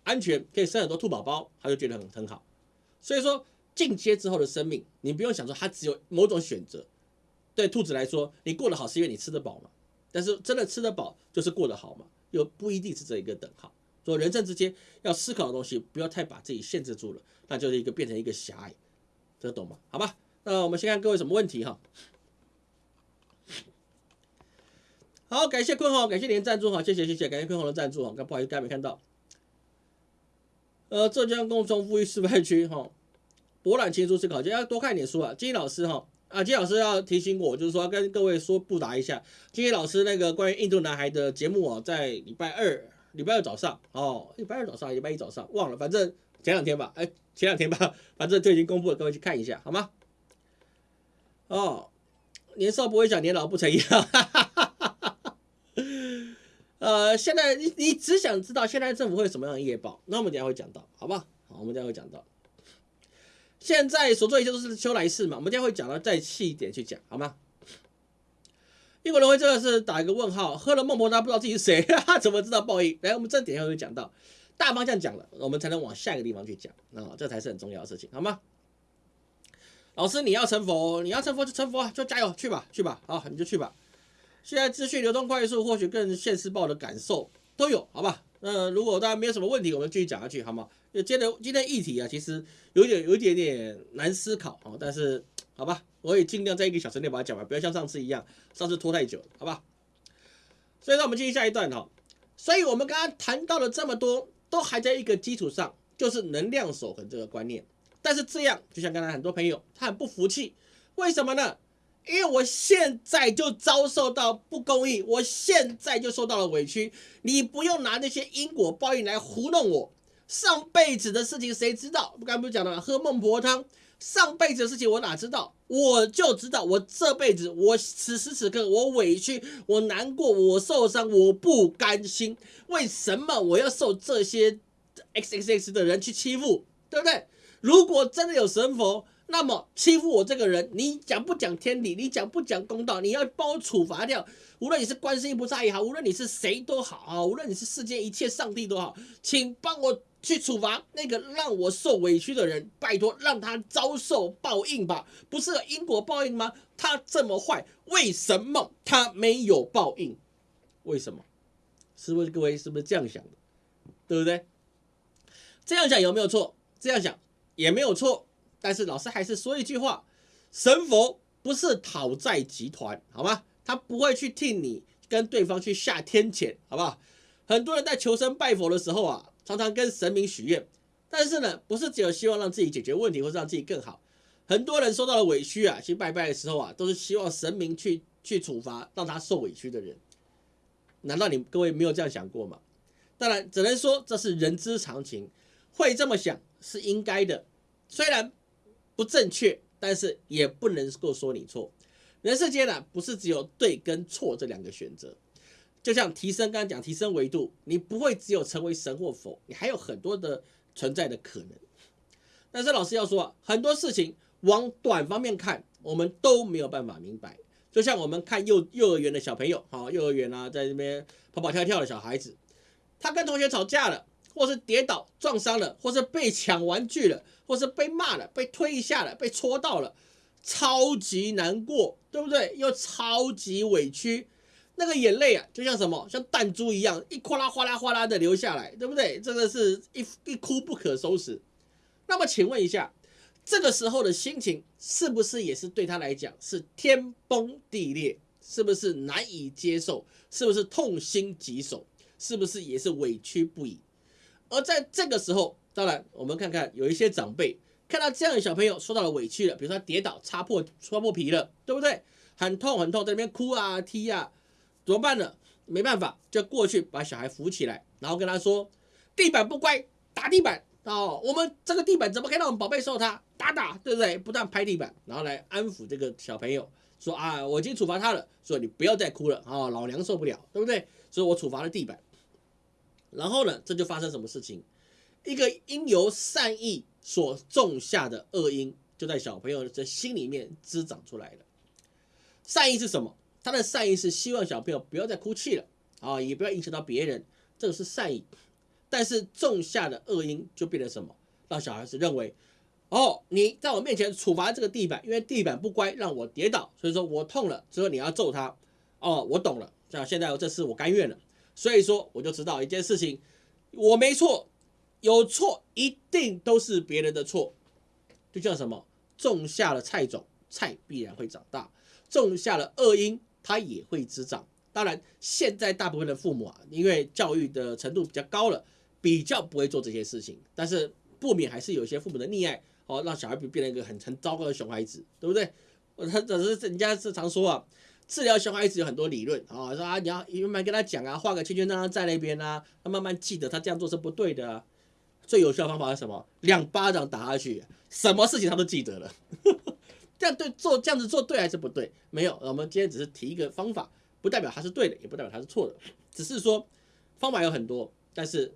安全可以生很多兔宝宝，他就觉得很很好。所以说进阶之后的生命，你不用想说它只有某种选择。对兔子来说，你过得好是因为你吃得饱嘛？但是真的吃得饱就是过得好嘛？又不一定是这一个等号，所以人生之间要思考的东西，不要太把自己限制住了，那就是一个变成一个狭隘，这懂吗？好吧，那我们先看各位什么问题哈。好，感谢坤宏，感谢您的赞助哈，谢谢谢谢，感谢坤宏的赞助哈，刚不好意思，刚才没看到。呃，浙江工农富裕示范区哈，博览群书思考，就要多看一点书啊。金老师哈啊，金老师要提醒我，就是说跟各位说布达一下，金老师那个关于印度男孩的节目哦，在礼拜二礼拜二早上哦，礼拜二早上礼拜一早上忘了，反正前两天吧，哎，前两天吧，反正就已经公布了，各位去看一下好吗？哦，年少不会讲，年老不成样。呃，现在你你只想知道现在政府会什么样的夜报，那我们等下会讲到，好不好？好，我们等下会讲到。现在所做一切都是修来世嘛，我们今天会讲到再细一点去讲，好吗？英国人会真的是打一个问号，喝了孟婆汤不知道自己是谁，怎么知道报应？来，我们正点下会讲到，大方向讲了，我们才能往下一个地方去讲，啊，这才是很重要的事情，好吗？老师，你要成佛，你要成佛就成佛，就加油去吧，去吧，好，你就去吧。现在资讯流通快速，或许更现实报的感受都有，好吧？那如果大家没有什么问题，我们继续讲下去，好吗？接着今天议题啊，其实有点有一点点难思考啊，但是好吧，我也尽量在一个小时内把它讲完，不要像上次一样，上次拖太久，好吧？所以说我们继续下一段哈。所以我们刚刚谈到了这么多，都还在一个基础上，就是能量守恒这个观念。但是这样，就像刚才很多朋友他很不服气，为什么呢？因为我现在就遭受到不公义，我现在就受到了委屈。你不用拿那些因果报应来糊弄我。上辈子的事情谁知道？刚刚不是讲了吗？喝孟婆汤，上辈子的事情我哪知道？我就知道，我这辈子，我此时此刻，我委屈，我难过，我受伤，我不甘心。为什么我要受这些 X X X 的人去欺负？对不对？如果真的有神佛。那么欺负我这个人，你讲不讲天理？你讲不讲公道？你要帮我处罚掉。无论你是观世音菩萨也好，无论你是谁都好啊，无论你是世间一切上帝都好，请帮我去处罚那个让我受委屈的人。拜托，让他遭受报应吧。不是因果报应吗？他这么坏，为什么他没有报应？为什么？是不是各位是不是这样想的？对不对？这样想有没有错？这样想也没有错。但是老师还是说一句话：神佛不是讨债集团，好吗？他不会去替你跟对方去下天谴，好不好？很多人在求神拜佛的时候啊，常常跟神明许愿，但是呢，不是只有希望让自己解决问题或是让自己更好。很多人受到了委屈啊，去拜拜的时候啊，都是希望神明去去处罚让他受委屈的人。难道你各位没有这样想过吗？当然，只能说这是人之常情，会这么想是应该的，虽然。不正确，但是也不能够说你错。人世间呢，不是只有对跟错这两个选择。就像提升，刚刚讲提升维度，你不会只有成为神或佛，你还有很多的存在的可能。但是老师要说啊，很多事情往短方面看，我们都没有办法明白。就像我们看幼幼儿园的小朋友，哈，幼儿园啊，在这边跑跑跳跳的小孩子，他跟同学吵架了。或是跌倒撞伤了，或是被抢玩具了，或是被骂了，被推一下了，被戳到了，超级难过，对不对？又超级委屈，那个眼泪啊，就像什么，像弹珠一样，一哗啦哗啦哗啦的流下来，对不对？真的是一一哭不可收拾。那么请问一下，这个时候的心情是不是也是对他来讲是天崩地裂？是不是难以接受？是不是痛心疾首？是不是也是委屈不已？而在这个时候，当然我们看看有一些长辈看到这样的小朋友受到了委屈了，比如说他跌倒擦破擦破皮了，对不对？很痛很痛，在那边哭啊踢啊，怎么办呢？没办法，就过去把小孩扶起来，然后跟他说：“地板不乖，打地板哦。我们这个地板怎么可以让我们宝贝受他打打，对不对？不断拍地板，然后来安抚这个小朋友，说啊，我已经处罚他了，说你不要再哭了啊，老娘受不了，对不对？所以我处罚了地板。”然后呢，这就发生什么事情？一个因由善意所种下的恶因，就在小朋友的心里面滋长出来了。善意是什么？他的善意是希望小朋友不要再哭泣了啊，也不要影响到别人，这个是善意。但是种下的恶因就变成什么？让小孩子认为，哦，你在我面前处罚这个地板，因为地板不乖，让我跌倒，所以说我痛了，之后你要揍他。哦，我懂了，像现在这次我甘愿了。所以说，我就知道一件事情，我没错，有错一定都是别人的错。就像什么，种下了菜种，菜必然会长大；种下了恶因，它也会滋长。当然，现在大部分的父母啊，因为教育的程度比较高了，比较不会做这些事情。但是不免还是有一些父母的溺爱，哦，让小孩变变成一个很很糟糕的熊孩子，对不对？我他只是人家是常说啊，治疗熊孩子有很多理论啊，说啊你要慢慢跟他讲啊，画个圈圈让他在那边啊，他慢慢记得他这样做是不对的。最有效方法是什么？两巴掌打下去，什么事情他都记得了。这样对做这样子做对还是不对？没有，我们今天只是提一个方法。不代表他是对的，也不代表他是错的，只是说方法有很多，但是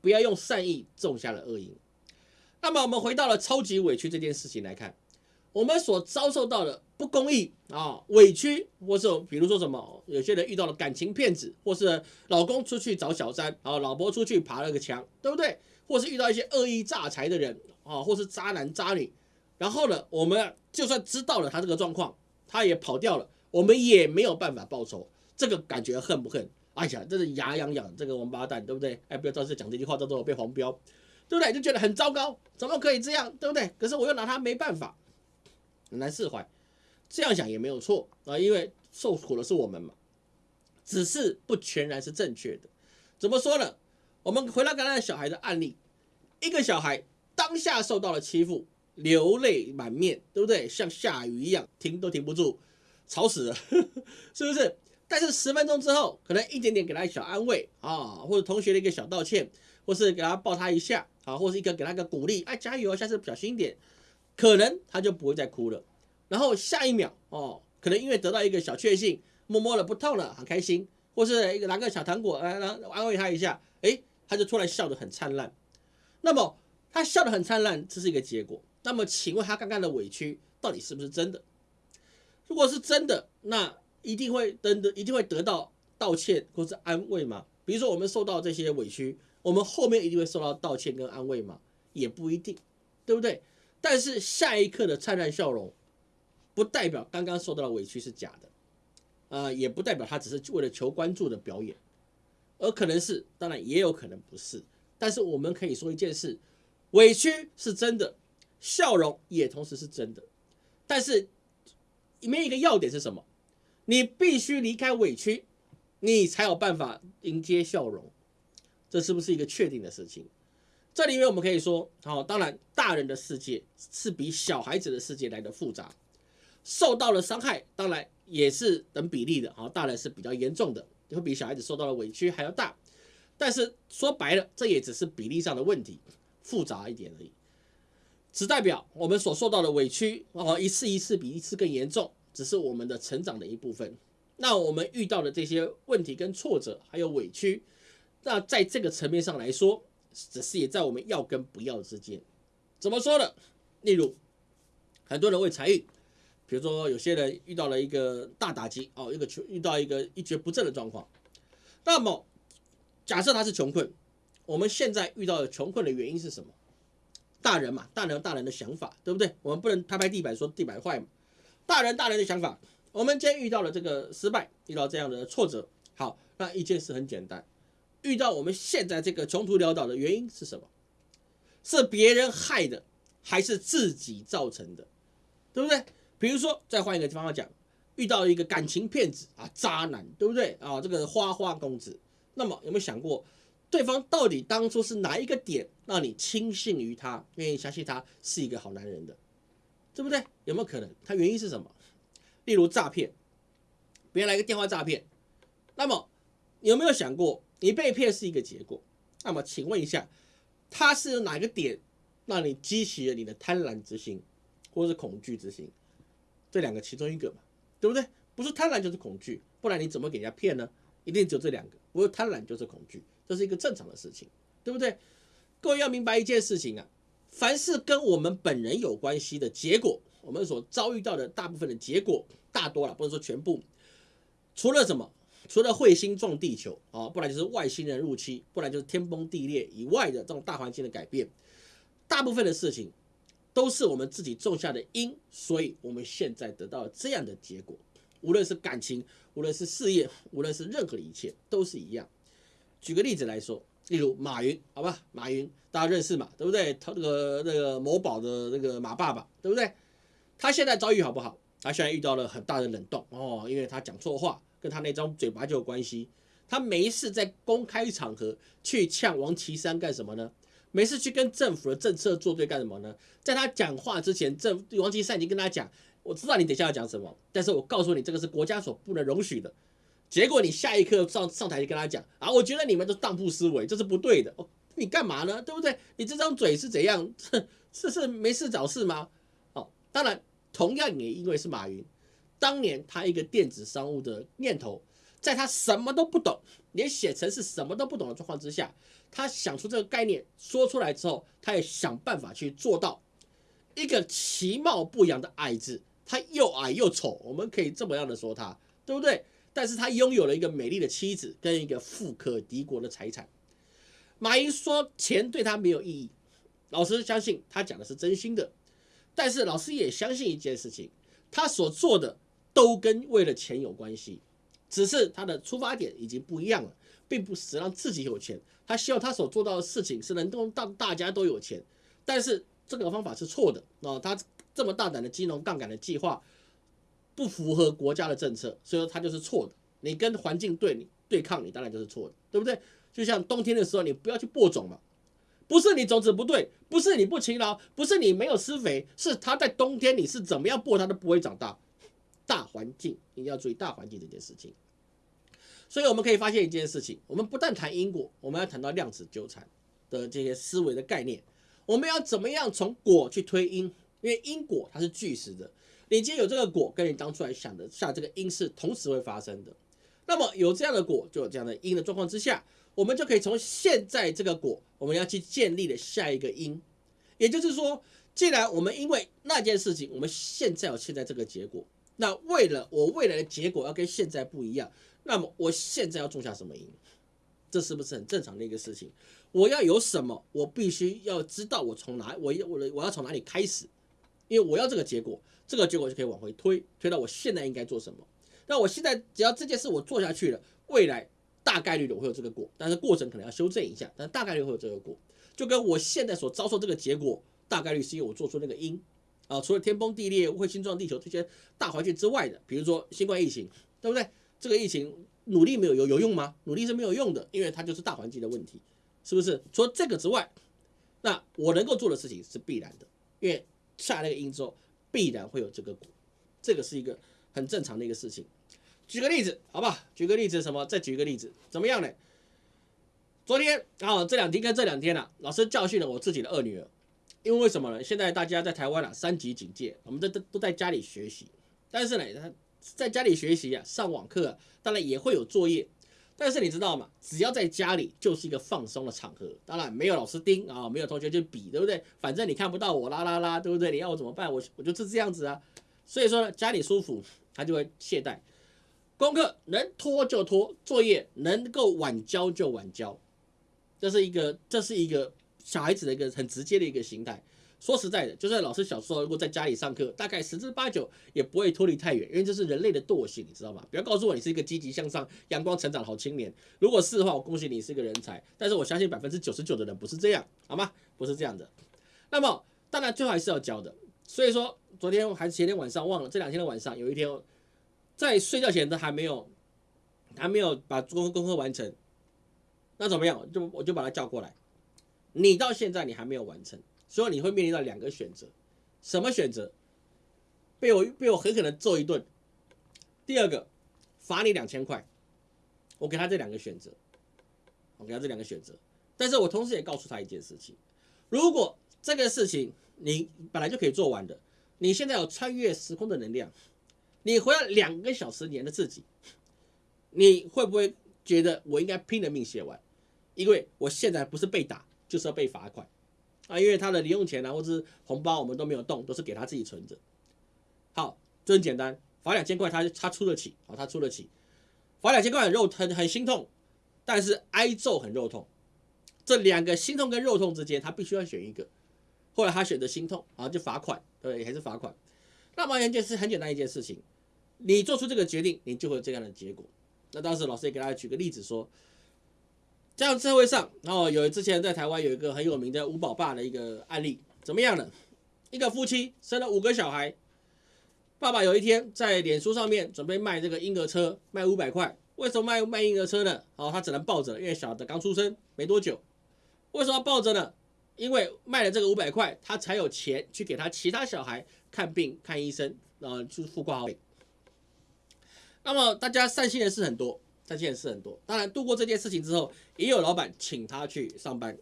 不要用善意种下了恶因。那么我们回到了超级委屈这件事情来看，我们所遭受到的不公义啊、委屈，或是比如说什么，有些人遇到了感情骗子，或是老公出去找小三，啊，老婆出去爬了个墙，对不对？或是遇到一些恶意诈财的人啊，或是渣男渣女，然后呢，我们就算知道了他这个状况，他也跑掉了。我们也没有办法报仇，这个感觉恨不恨？哎呀，真是牙痒痒，这个王八蛋，对不对？哎，不要到时讲这句话，到时候被黄标，对不对？就觉得很糟糕，怎么可以这样，对不对？可是我又拿他没办法，很难释怀。这样想也没有错啊，因为受苦的是我们嘛，只是不全然是正确的。怎么说呢？我们回到刚才小孩的案例，一个小孩当下受到了欺负，流泪满面，对不对？像下雨一样，停都停不住。吵死了，是不是？但是十分钟之后，可能一点点给他一小安慰啊，或者同学的一个小道歉，或是给他抱他一下啊，或是一个给他个鼓励，哎，加油，下次小心一点，可能他就不会再哭了。然后下一秒哦，可能因为得到一个小确幸，摸摸了不痛了，很开心，或是一个拿个小糖果来来安慰他一下，哎，他就突然笑得很灿烂。那么他笑得很灿烂，这是一个结果。那么请问他刚刚的委屈到底是不是真的？如果是真的，那一定会得的，一定会得到道歉或是安慰吗？比如说我们受到这些委屈，我们后面一定会受到道歉跟安慰吗？也不一定，对不对？但是下一刻的灿烂笑容，不代表刚刚受到的委屈是假的，啊，也不代表他只是为了求关注的表演，而可能是，当然也有可能不是。但是我们可以说一件事，委屈是真的，笑容也同时是真的，但是。里面一个要点是什么？你必须离开委屈，你才有办法迎接笑容。这是不是一个确定的事情？这里面我们可以说，好，当然大人的世界是比小孩子的世界来的复杂，受到了伤害，当然也是等比例的。好，大人是比较严重的，会比小孩子受到的委屈还要大。但是说白了，这也只是比例上的问题，复杂一点而已。只代表我们所受到的委屈哦，一次一次比一次更严重，只是我们的成长的一部分。那我们遇到的这些问题跟挫折还有委屈，那在这个层面上来说，只是也在我们要跟不要之间。怎么说呢？例如，很多人为财运，比如说有些人遇到了一个大打击哦，一个穷遇到一个一蹶不振的状况。那么假设他是穷困，我们现在遇到的穷困的原因是什么？大人嘛，大人有大人的想法，对不对？我们不能拍拍地板说地板坏嘛。大人大人的想法，我们今天遇到了这个失败，遇到这样的挫折，好，那一件事很简单，遇到我们现在这个穷途潦倒的原因是什么？是别人害的，还是自己造成的？对不对？比如说，再换一个地方法讲，遇到一个感情骗子啊，渣男，对不对啊？这个花花公子，那么有没有想过？对方到底当初是哪一个点让你轻信于他，愿意相信他是一个好男人的，对不对？有没有可能？他原因是什么？例如诈骗，别人来个电话诈骗，那么有没有想过，你被骗是一个结果？那么请问一下，他是哪个点让你激起了你的贪婪之心，或是恐惧之心？这两个其中一个嘛，对不对？不是贪婪就是恐惧，不然你怎么给人家骗呢？一定只有这两个，不是贪婪就是恐惧。这是一个正常的事情，对不对？各位要明白一件事情啊，凡是跟我们本人有关系的结果，我们所遭遇到的大部分的结果，大多了不能说全部，除了什么？除了彗星撞地球啊，不然就是外星人入侵，不然就是天崩地裂以外的这种大环境的改变，大部分的事情都是我们自己种下的因，所以我们现在得到了这样的结果。无论是感情，无论是事业，无论是任何的一切，都是一样。举个例子来说，例如马云，好吧，马云大家认识嘛，对不对？他那个那个某宝的那个马爸爸，对不对？他现在遭遇好不好？他现在遇到了很大的冷冻哦，因为他讲错话，跟他那张嘴巴就有关系。他没事在公开场合去呛王岐山干什么呢？没事去跟政府的政策作对干什么呢？在他讲话之前，政王岐山已经跟他讲，我知道你等下要讲什么，但是我告诉你，这个是国家所不能容许的。结果你下一刻上上台就跟他讲啊，我觉得你们都当铺思维，这是不对的。哦你干嘛呢？对不对？你这张嘴是怎样？这是没事找事吗？哦，当然，同样也因为是马云，当年他一个电子商务的念头，在他什么都不懂，连写程式什么都不懂的状况之下，他想出这个概念，说出来之后，他也想办法去做到一个其貌不扬的矮子，他又矮又丑，我们可以这么样的说他，对不对？但是他拥有了一个美丽的妻子跟一个富可敌国的财产。马云说钱对他没有意义，老师相信他讲的是真心的。但是老师也相信一件事情，他所做的都跟为了钱有关系，只是他的出发点已经不一样了，并不是让自己有钱。他希望他所做到的事情是能够让大家都有钱，但是这个方法是错的啊！他这么大胆的金融杠杆的计划。不符合国家的政策，所以说他就是错的。你跟环境对你对抗，你当然就是错的，对不对？就像冬天的时候，你不要去播种嘛，不是你种子不对，不是你不勤劳，不是你没有施肥，是它在冬天你是怎么样播它都不会长大。大环境一定要注意大环境这件事情。所以我们可以发现一件事情，我们不但谈因果，我们要谈到量子纠缠的这些思维的概念。我们要怎么样从果去推因？因为因果它是巨实的。你今天有这个果，跟你当初来想的下这个因是同时会发生的。那么有这样的果，就有这样的因的状况之下，我们就可以从现在这个果，我们要去建立的下一个因。也就是说，既然我们因为那件事情，我们现在有现在这个结果，那为了我未来的结果要跟现在不一样，那么我现在要种下什么因？这是不是很正常的一个事情？我要有什么，我必须要知道我从哪，我要我的我要从哪里开始，因为我要这个结果。这个结果就可以往回推，推到我现在应该做什么。那我现在只要这件事我做下去了，未来大概率的我会有这个果，但是过程可能要修正一下，但大概率会有这个果。就跟我现在所遭受这个结果，大概率是因为我做出那个因啊。除了天崩地裂、彗星撞地球这些大环境之外的，比如说新冠疫情，对不对？这个疫情努力没有有有用吗？努力是没有用的，因为它就是大环境的问题，是不是？除了这个之外，那我能够做的事情是必然的，因为下那个因之后。必然会有这个果，这个是一个很正常的一个事情。举个例子，好吧？举个例子，什么？再举一个例子，怎么样呢？昨天啊，这两天跟这两天啊，老师教训了我自己的二女儿，因为为什么呢？现在大家在台湾啊，三级警戒，我们都都都在家里学习，但是呢，在家里学习啊，上网课，当然也会有作业。但是你知道吗？只要在家里就是一个放松的场合，当然没有老师盯啊，没有同学就比，对不对？反正你看不到我啦啦啦，对不对？你要我怎么办？我我就是这样子啊。所以说呢家里舒服，他就会懈怠。功课能拖就拖，作业能够晚交就晚交，这是一个这是一个小孩子的一个很直接的一个形态。说实在的，就算老师小时候如果在家里上课，大概十之八九也不会脱离太远，因为这是人类的惰性，你知道吗？不要告诉我你是一个积极向上、阳光成长的好青年。如果是的话，我恭喜你是一个人才。但是我相信百分之九十九的人不是这样，好吗？不是这样的。那么当然最后还是要教的。所以说昨天还是前天晚上忘了，这两天的晚上有一天在睡觉前都还没有还没有把功功课完成，那怎么样？就我就把他叫过来，你到现在你还没有完成。所以你会面临到两个选择，什么选择？被我被我狠狠的揍一顿。第二个，罚你两千块。我给他这两个选择，我给他这两个选择。但是我同时也告诉他一件事情：如果这个事情你本来就可以做完的，你现在有穿越时空的能量，你回来两个小时前的自己，你会不会觉得我应该拼了命写完？因为我现在不是被打，就是要被罚款。啊，因为他的零用钱啊，或者是红包，我们都没有动，都是给他自己存着。好，就很简单，罚两千块，他他出得起，啊，他出得起。罚两千块很肉，很很心痛，但是挨揍很肉痛。这两个心痛跟肉痛之间，他必须要选一个。后来他选择心痛，啊，就罚款，对，还是罚款。那么一件事很简单一件事情，你做出这个决定，你就会有这样的结果。那当时老师也给大家举个例子说。这样社会上，然后有之前在台湾有一个很有名的五宝爸的一个案例，怎么样呢？一个夫妻生了五个小孩，爸爸有一天在脸书上面准备卖这个婴儿车，卖五百块。为什么卖卖婴儿车呢？哦，他只能抱着，因为小的刚出生没多久。为什么要抱着呢？因为卖了这个五百块，他才有钱去给他其他小孩看病、看医生，然后去付挂号费。那么大家善心的事很多，善心的事很多。当然度过这件事情之后，也有老板请他去上班，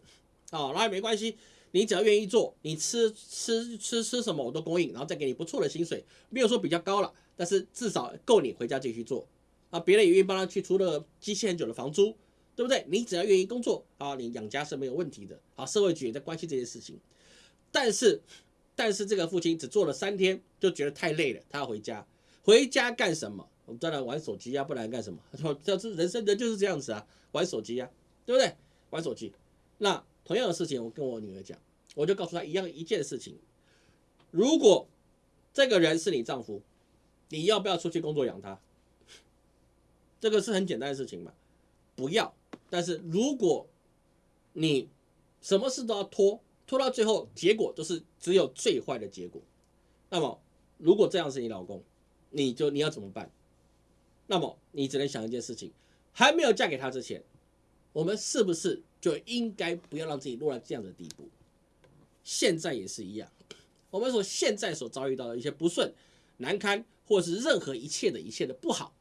啊，那也没关系，你只要愿意做，你吃吃吃吃什么我都供应，然后再给你不错的薪水，没有说比较高了，但是至少够你回家继续做。啊，别人也愿意帮他去出了积欠很久的房租，对不对？你只要愿意工作啊，你养家是没有问题的。啊，社会局也在关心这件事情，但是，但是这个父亲只做了三天就觉得太累了，他要回家。回家干什么？我们当然玩手机啊，不然干什么？说这是人生人就是这样子啊，玩手机啊，对不对？玩手机。那同样的事情，我跟我女儿讲，我就告诉她一样一件事情：如果这个人是你丈夫，你要不要出去工作养他？这个是很简单的事情嘛，不要。但是如果你什么事都要拖，拖到最后，结果都是只有最坏的结果。那么，如果这样是你老公，你就你要怎么办？那么你只能想一件事情：还没有嫁给他之前，我们是不是就应该不要让自己落到这样的地步？现在也是一样，我们所现在所遭遇到的一些不顺、难堪，或是任何一切的一切的不好，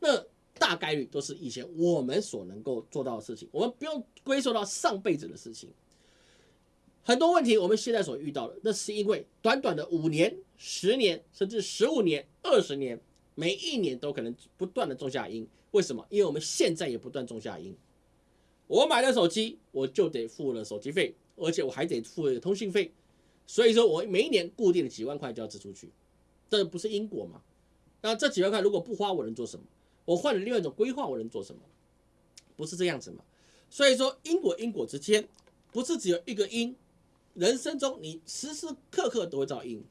那。大概率都是以前我们所能够做到的事情，我们不用归咎到上辈子的事情。很多问题我们现在所遇到的，那是因为短短的五年、十年，甚至十五年、二十年，每一年都可能不断的种下因。为什么？因为我们现在也不断种下因。我买了手机，我就得付了手机费，而且我还得付通信费，所以说我每一年固定的几万块就要支出去，这不是因果吗？那这几万块如果不花，我能做什么？我换了另外一种规划，我能做什么？不是这样子嘛？所以说因果因果之间不是只有一个因，人生中你时时刻刻都会遭因，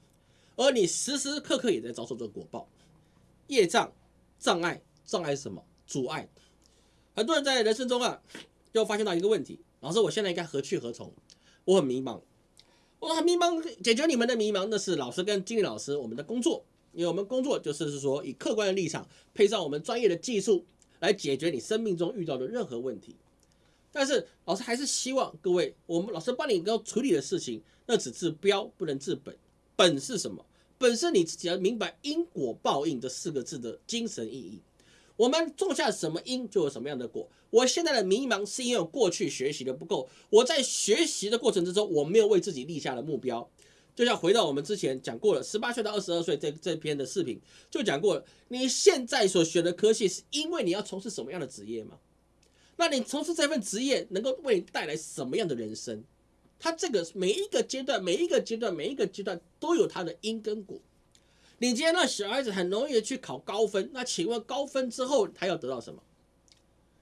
而你时时刻刻也在遭受这个果报。业障障碍障碍什么？阻碍。很多人在人生中啊，就发现到一个问题：老师，我现在应该何去何从？我很迷茫，我很迷茫。解决你们的迷茫那是老师跟经理老师我们的工作。因为我们工作就是是说，以客观的立场配上我们专业的技术来解决你生命中遇到的任何问题。但是老师还是希望各位，我们老师帮你要处理的事情，那只治标不能治本。本是什么？本身你自己要明白因果报应这四个字的精神意义。我们种下什么因，就有什么样的果。我现在的迷茫是因为我过去学习的不够，我在学习的过程之中，我没有为自己立下了目标。就像回到我们之前讲过了，十八岁到二十二岁这这篇的视频就讲过了。你现在所学的科系是因为你要从事什么样的职业吗？那你从事这份职业能够为你带来什么样的人生？它这个每一个阶段、每一个阶段、每一个阶段都有它的因跟果。你今天让小孩子很容易的去考高分，那请问高分之后他要得到什么？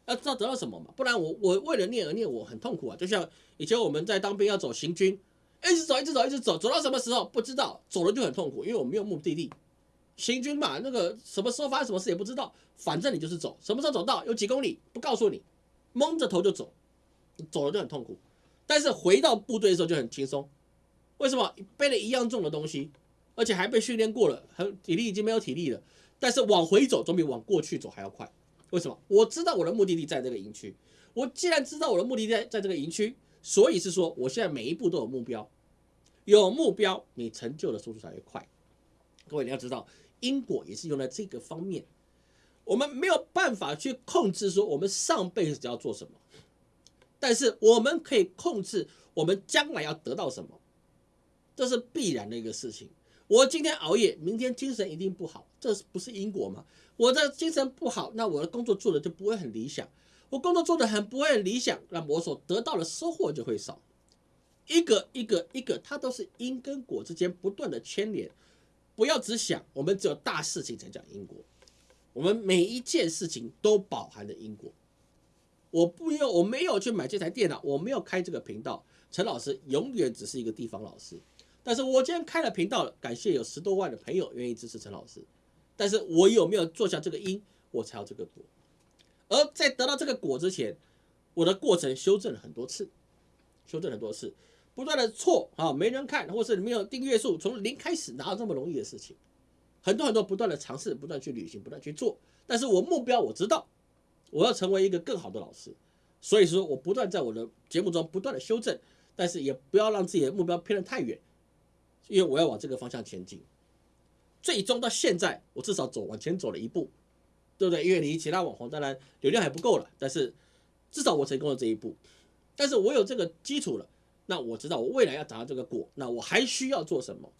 要知道得到什么嘛？不然我我为了念而念，我很痛苦啊。就像以前我们在当兵要走行军。一直走，一直走，一直走，走到什么时候不知道，走了就很痛苦，因为我没有目的地。行军嘛，那个什么时候发生什么事也不知道，反正你就是走，什么时候走到有几公里不告诉你，蒙着头就走，走了就很痛苦。但是回到部队的时候就很轻松，为什么？背了一样重的东西，而且还被训练过了，很体力已经没有体力了。但是往回走总比往过去走还要快。为什么？我知道我的目的地在这个营区，我既然知道我的目的地在在这个营区。所以是说，我现在每一步都有目标，有目标，你成就的速度才会快。各位你要知道，因果也是用在这个方面。我们没有办法去控制说我们上辈子要做什么，但是我们可以控制我们将来要得到什么，这是必然的一个事情。我今天熬夜，明天精神一定不好，这不是因果吗？我的精神不好，那我的工作做的就不会很理想。我工作做的很不会很理想，那我所得到的收获就会少。一个一个一个，它都是因跟果之间不断的牵连。不要只想我们只有大事情才讲因果，我们每一件事情都饱含着因果。我不用，我没有去买这台电脑，我没有开这个频道，陈老师永远只是一个地方老师。但是我今天开了频道了，感谢有十多万的朋友愿意支持陈老师。但是我有没有做下这个因，我才有这个果。而在得到这个果之前，我的过程修正了很多次，修正很多次，不断的错啊，没人看，或是没有订阅数，从零开始哪有这么容易的事情？很多很多不断的尝试，不断去旅行，不断去做。但是我目标我知道，我要成为一个更好的老师，所以说我不断在我的节目中不断的修正，但是也不要让自己的目标偏得太远，因为我要往这个方向前进。最终到现在，我至少走往前走了一步，对不对？因为离其他网红当然流量还不够了，但是至少我成功了这一步。但是我有这个基础了，那我知道我未来要达到这个果，那我还需要做什么？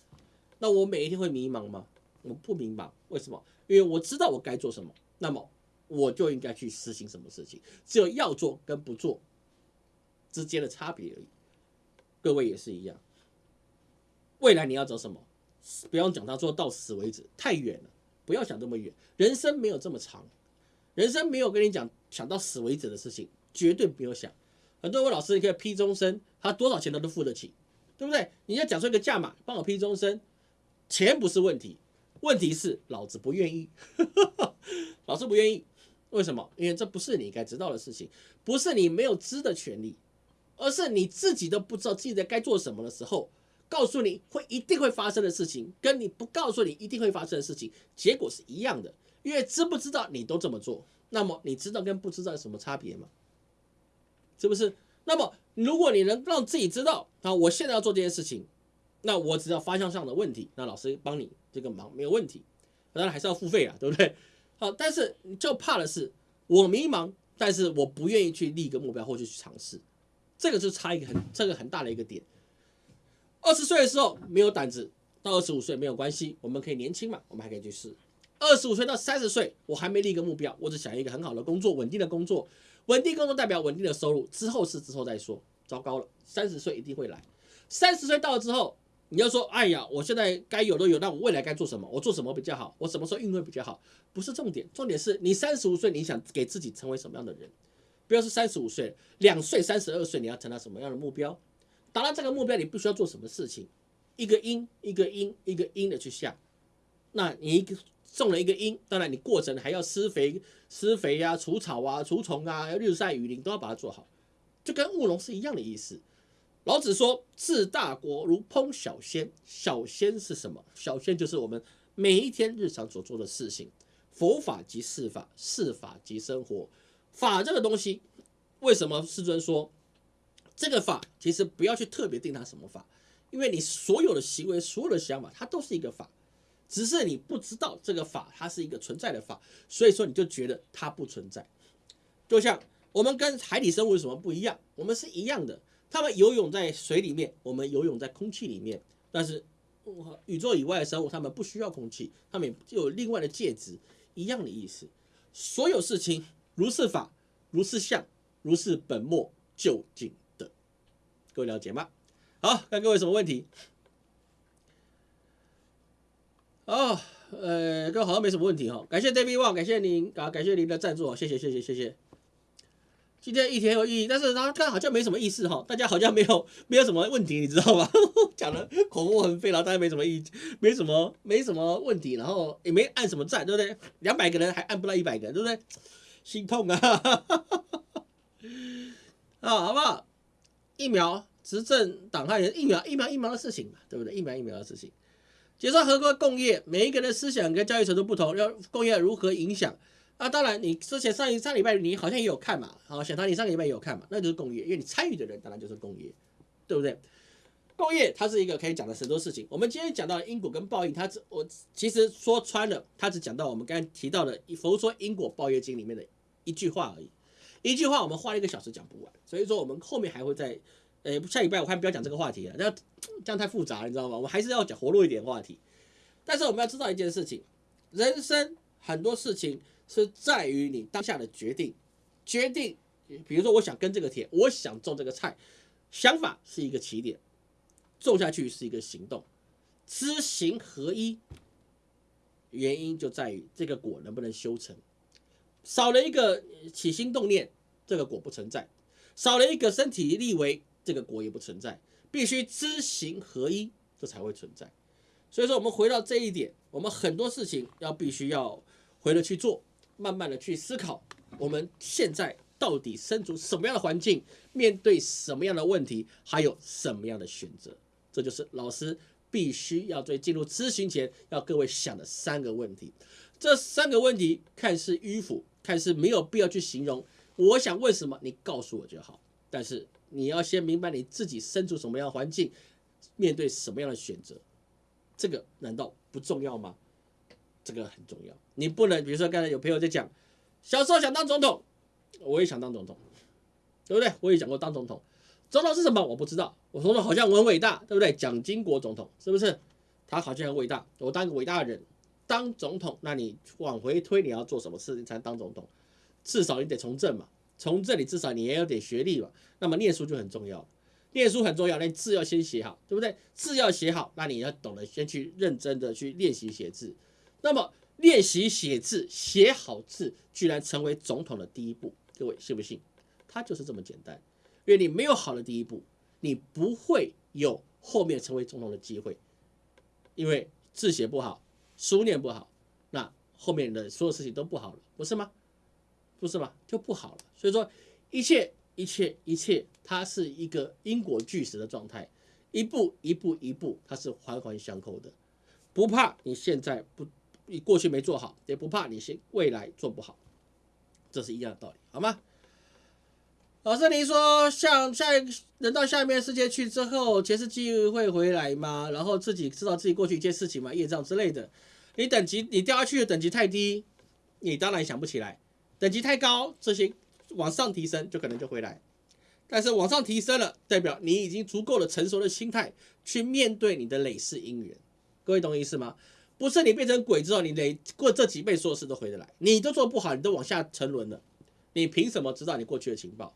那我每一天会迷茫吗？我不迷茫，为什么？因为我知道我该做什么，那么我就应该去实行什么事情。只有要做跟不做之间的差别而已。各位也是一样，未来你要走什么？不要讲到做到死为止，太远了。不要想这么远，人生没有这么长，人生没有跟你讲想到死为止的事情，绝对不要想。很多位老师，你可以批终身，他多少钱他都付得起，对不对？你要讲出一个价码，帮我批终身，钱不是问题，问题是老子不愿意，老师不愿意，为什么？因为这不是你该知道的事情，不是你没有知的权利，而是你自己都不知道自己在该做什么的时候。告诉你会一定会发生的事情，跟你不告诉你一定会发生的事情，结果是一样的。因为知不知道你都这么做，那么你知道跟不知道有什么差别吗？是不是？那么如果你能让自己知道，啊，我现在要做这件事情，那我只要方向上的问题，那老师帮你这个忙没有问题。当然还是要付费啊，对不对？好，但是就怕的是我迷茫，但是我不愿意去立一个目标或者去尝试，这个就差一个很这个很大的一个点。二十岁的时候没有胆子，到二十五岁没有关系，我们可以年轻嘛，我们还可以去试。二十五岁到三十岁，我还没立一个目标，我只想要一个很好的工作，稳定的工作，稳定工作代表稳定的收入，之后是之后再说。糟糕了，三十岁一定会来。三十岁到了之后，你要说，哎呀，我现在该有的有，那我未来该做什么？我做什么比较好？我什么时候运会比较好？不是重点，重点是你三十五岁，你想给自己成为什么样的人？不要是三十五岁，两岁、三十二岁，你要成到什么样的目标？达到这个目标，你不需要做什么事情，一个因一个因一个因的去下。那你一个种了一个因，当然你过程还要施肥、施肥呀、除草啊、除虫啊，要日晒雨淋都要把它做好，就跟务农是一样的意思。老子说：“治大国如烹小鲜。”小鲜是什么？小鲜就是我们每一天日常所做的事情。佛法即事法，事法即生活。法这个东西，为什么世尊说？这个法其实不要去特别定它什么法，因为你所有的行为、所有的想法，它都是一个法，只是你不知道这个法它是一个存在的法，所以说你就觉得它不存在。就像我们跟海底生物有什么不一样？我们是一样的，他们游泳在水里面，我们游泳在空气里面，但是宇宙以外的生物，他们不需要空气，他们有另外的介质，一样的意思。所有事情如是法，如是相，如是本末究竟的。各位了解吗？好，看各位什么问题？哦，呃，各位好像没什么问题哈。感谢 David Wang，感谢您啊，感谢您的赞助谢谢谢谢谢谢。今天一天有意义，但是他看好像没什么意思哈，大家好像没有 没有什么问题，你知道吗？讲的口沫横飞，然后大家没什么意，没什么没什么问题，然后也没按什么赞，对不对？两百个人还按不到一百个，对不对？心痛啊！啊，好不好？疫苗执政党害人疫苗疫苗疫苗的事情嘛，对不对？疫苗疫苗的事情，介绍合规共业，每一个人的思想跟教育程度不同，要共业如何影响？啊，当然你之前上一上礼拜你好像也有看嘛，好，小唐你上个礼拜也有看嘛，那就是共业，因为你参与的人当然就是共业，对不对？共业它是一个可以讲的很多事情。我们今天讲到因果跟报应，它只我其实说穿了，它只讲到我们刚才提到的《佛说因果报业经》里面的一句话而已。一句话，我们花了一个小时讲不完，所以说我们后面还会在，呃，下礼拜我看不要讲这个话题了，那这样太复杂，你知道吗？我们还是要讲活络一点话题。但是我们要知道一件事情，人生很多事情是在于你当下的决定，决定，比如说我想跟这个铁，我想种这个菜，想法是一个起点，种下去是一个行动，知行合一，原因就在于这个果能不能修成。少了一个起心动念，这个果不存在；少了一个身体力为，这个果也不存在。必须知行合一，这才会存在。所以说，我们回到这一点，我们很多事情要必须要回来去做，慢慢的去思考，我们现在到底身处什么样的环境，面对什么样的问题，还有什么样的选择，这就是老师。必须要在进入咨询前要各位想的三个问题。这三个问题看似迂腐，看似没有必要去形容。我想问什么，你告诉我就好。但是你要先明白你自己身处什么样的环境，面对什么样的选择，这个难道不重要吗？这个很重要。你不能，比如说刚才有朋友在讲，小时候想当总统，我也想当总统，对不对？我也讲过当总统。总统是什么？我不知道。我总统好像很伟大，对不对？蒋经国总统是不是？他好像很伟大。我当一个伟大的人。当总统，那你往回推，你要做什么事情才能当总统？至少你得从政嘛，从政你至少你也有点学历嘛。那么念书就很重要，念书很重要，那字要先写好，对不对？字要写好，那你要懂得先去认真的去练习写字。那么练习写字，写好字，居然成为总统的第一步，各位信不信？它就是这么简单。因为你没有好的第一步，你不会有后面成为总统的机会，因为字写不好。书念不好，那后面的所有事情都不好了，不是吗？不是吗？就不好了。所以说，一切一切一切，它是一个因果俱实的状态，一步一步一步，它是环环相扣的。不怕你现在不，你过去没做好，也不怕你现未来做不好，这是一样的道理，好吗？老师，您说像下一个人到下面世界去之后，前世记忆会回来吗？然后自己知道自己过去一件事情吗？业障之类的。你等级你掉下去的等级太低，你当然想不起来；等级太高，这些往上提升就可能就回来。但是往上提升了，代表你已经足够的成熟的心态去面对你的累世因缘。各位懂意思吗？不是你变成鬼之后，你累过这几辈所有事都回得来，你都做不好，你都往下沉沦了，你凭什么知道你过去的情报？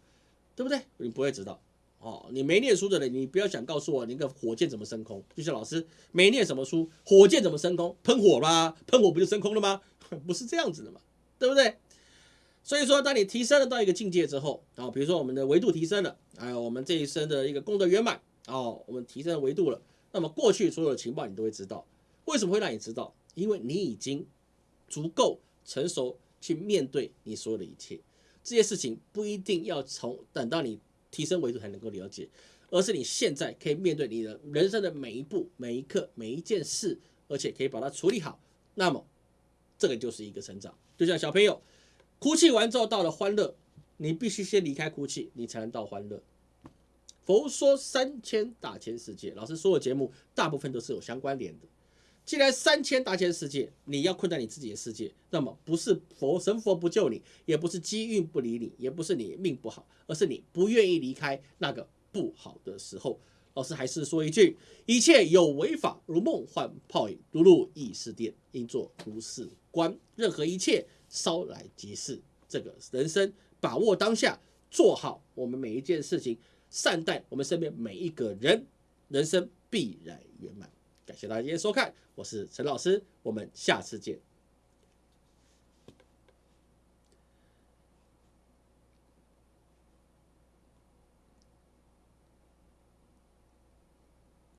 对不对？你不会知道哦。你没念书的人，你不要想告诉我那个火箭怎么升空。就像老师没念什么书，火箭怎么升空？喷火啦，喷火不就升空了吗？不是这样子的嘛，对不对？所以说，当你提升了到一个境界之后，啊，比如说我们的维度提升了，还有我们这一生的一个功德圆满，哦，我们提升了维度了，那么过去所有的情报你都会知道。为什么会让你知道？因为你已经足够成熟去面对你所有的一切。这些事情不一定要从等到你提升维度才能够了解，而是你现在可以面对你的人生的每一步、每一刻、每一件事，而且可以把它处理好。那么，这个就是一个成长。就像小朋友哭泣完之后到了欢乐，你必须先离开哭泣，你才能到欢乐。佛说三千大千世界，老师说的节目大部分都是有相关联的。既然三千大千世界，你要困在你自己的世界，那么不是佛神佛不救你，也不是机运不理你，也不是你命不好，而是你不愿意离开那个不好的时候。老师还是说一句：一切有为法，如梦幻泡影，如入异世殿，应作如是观。任何一切稍来即逝。这个人生，把握当下，做好我们每一件事情，善待我们身边每一个人，人生必然圆满。感谢大家今天收看，我是陈老师，我们下次见。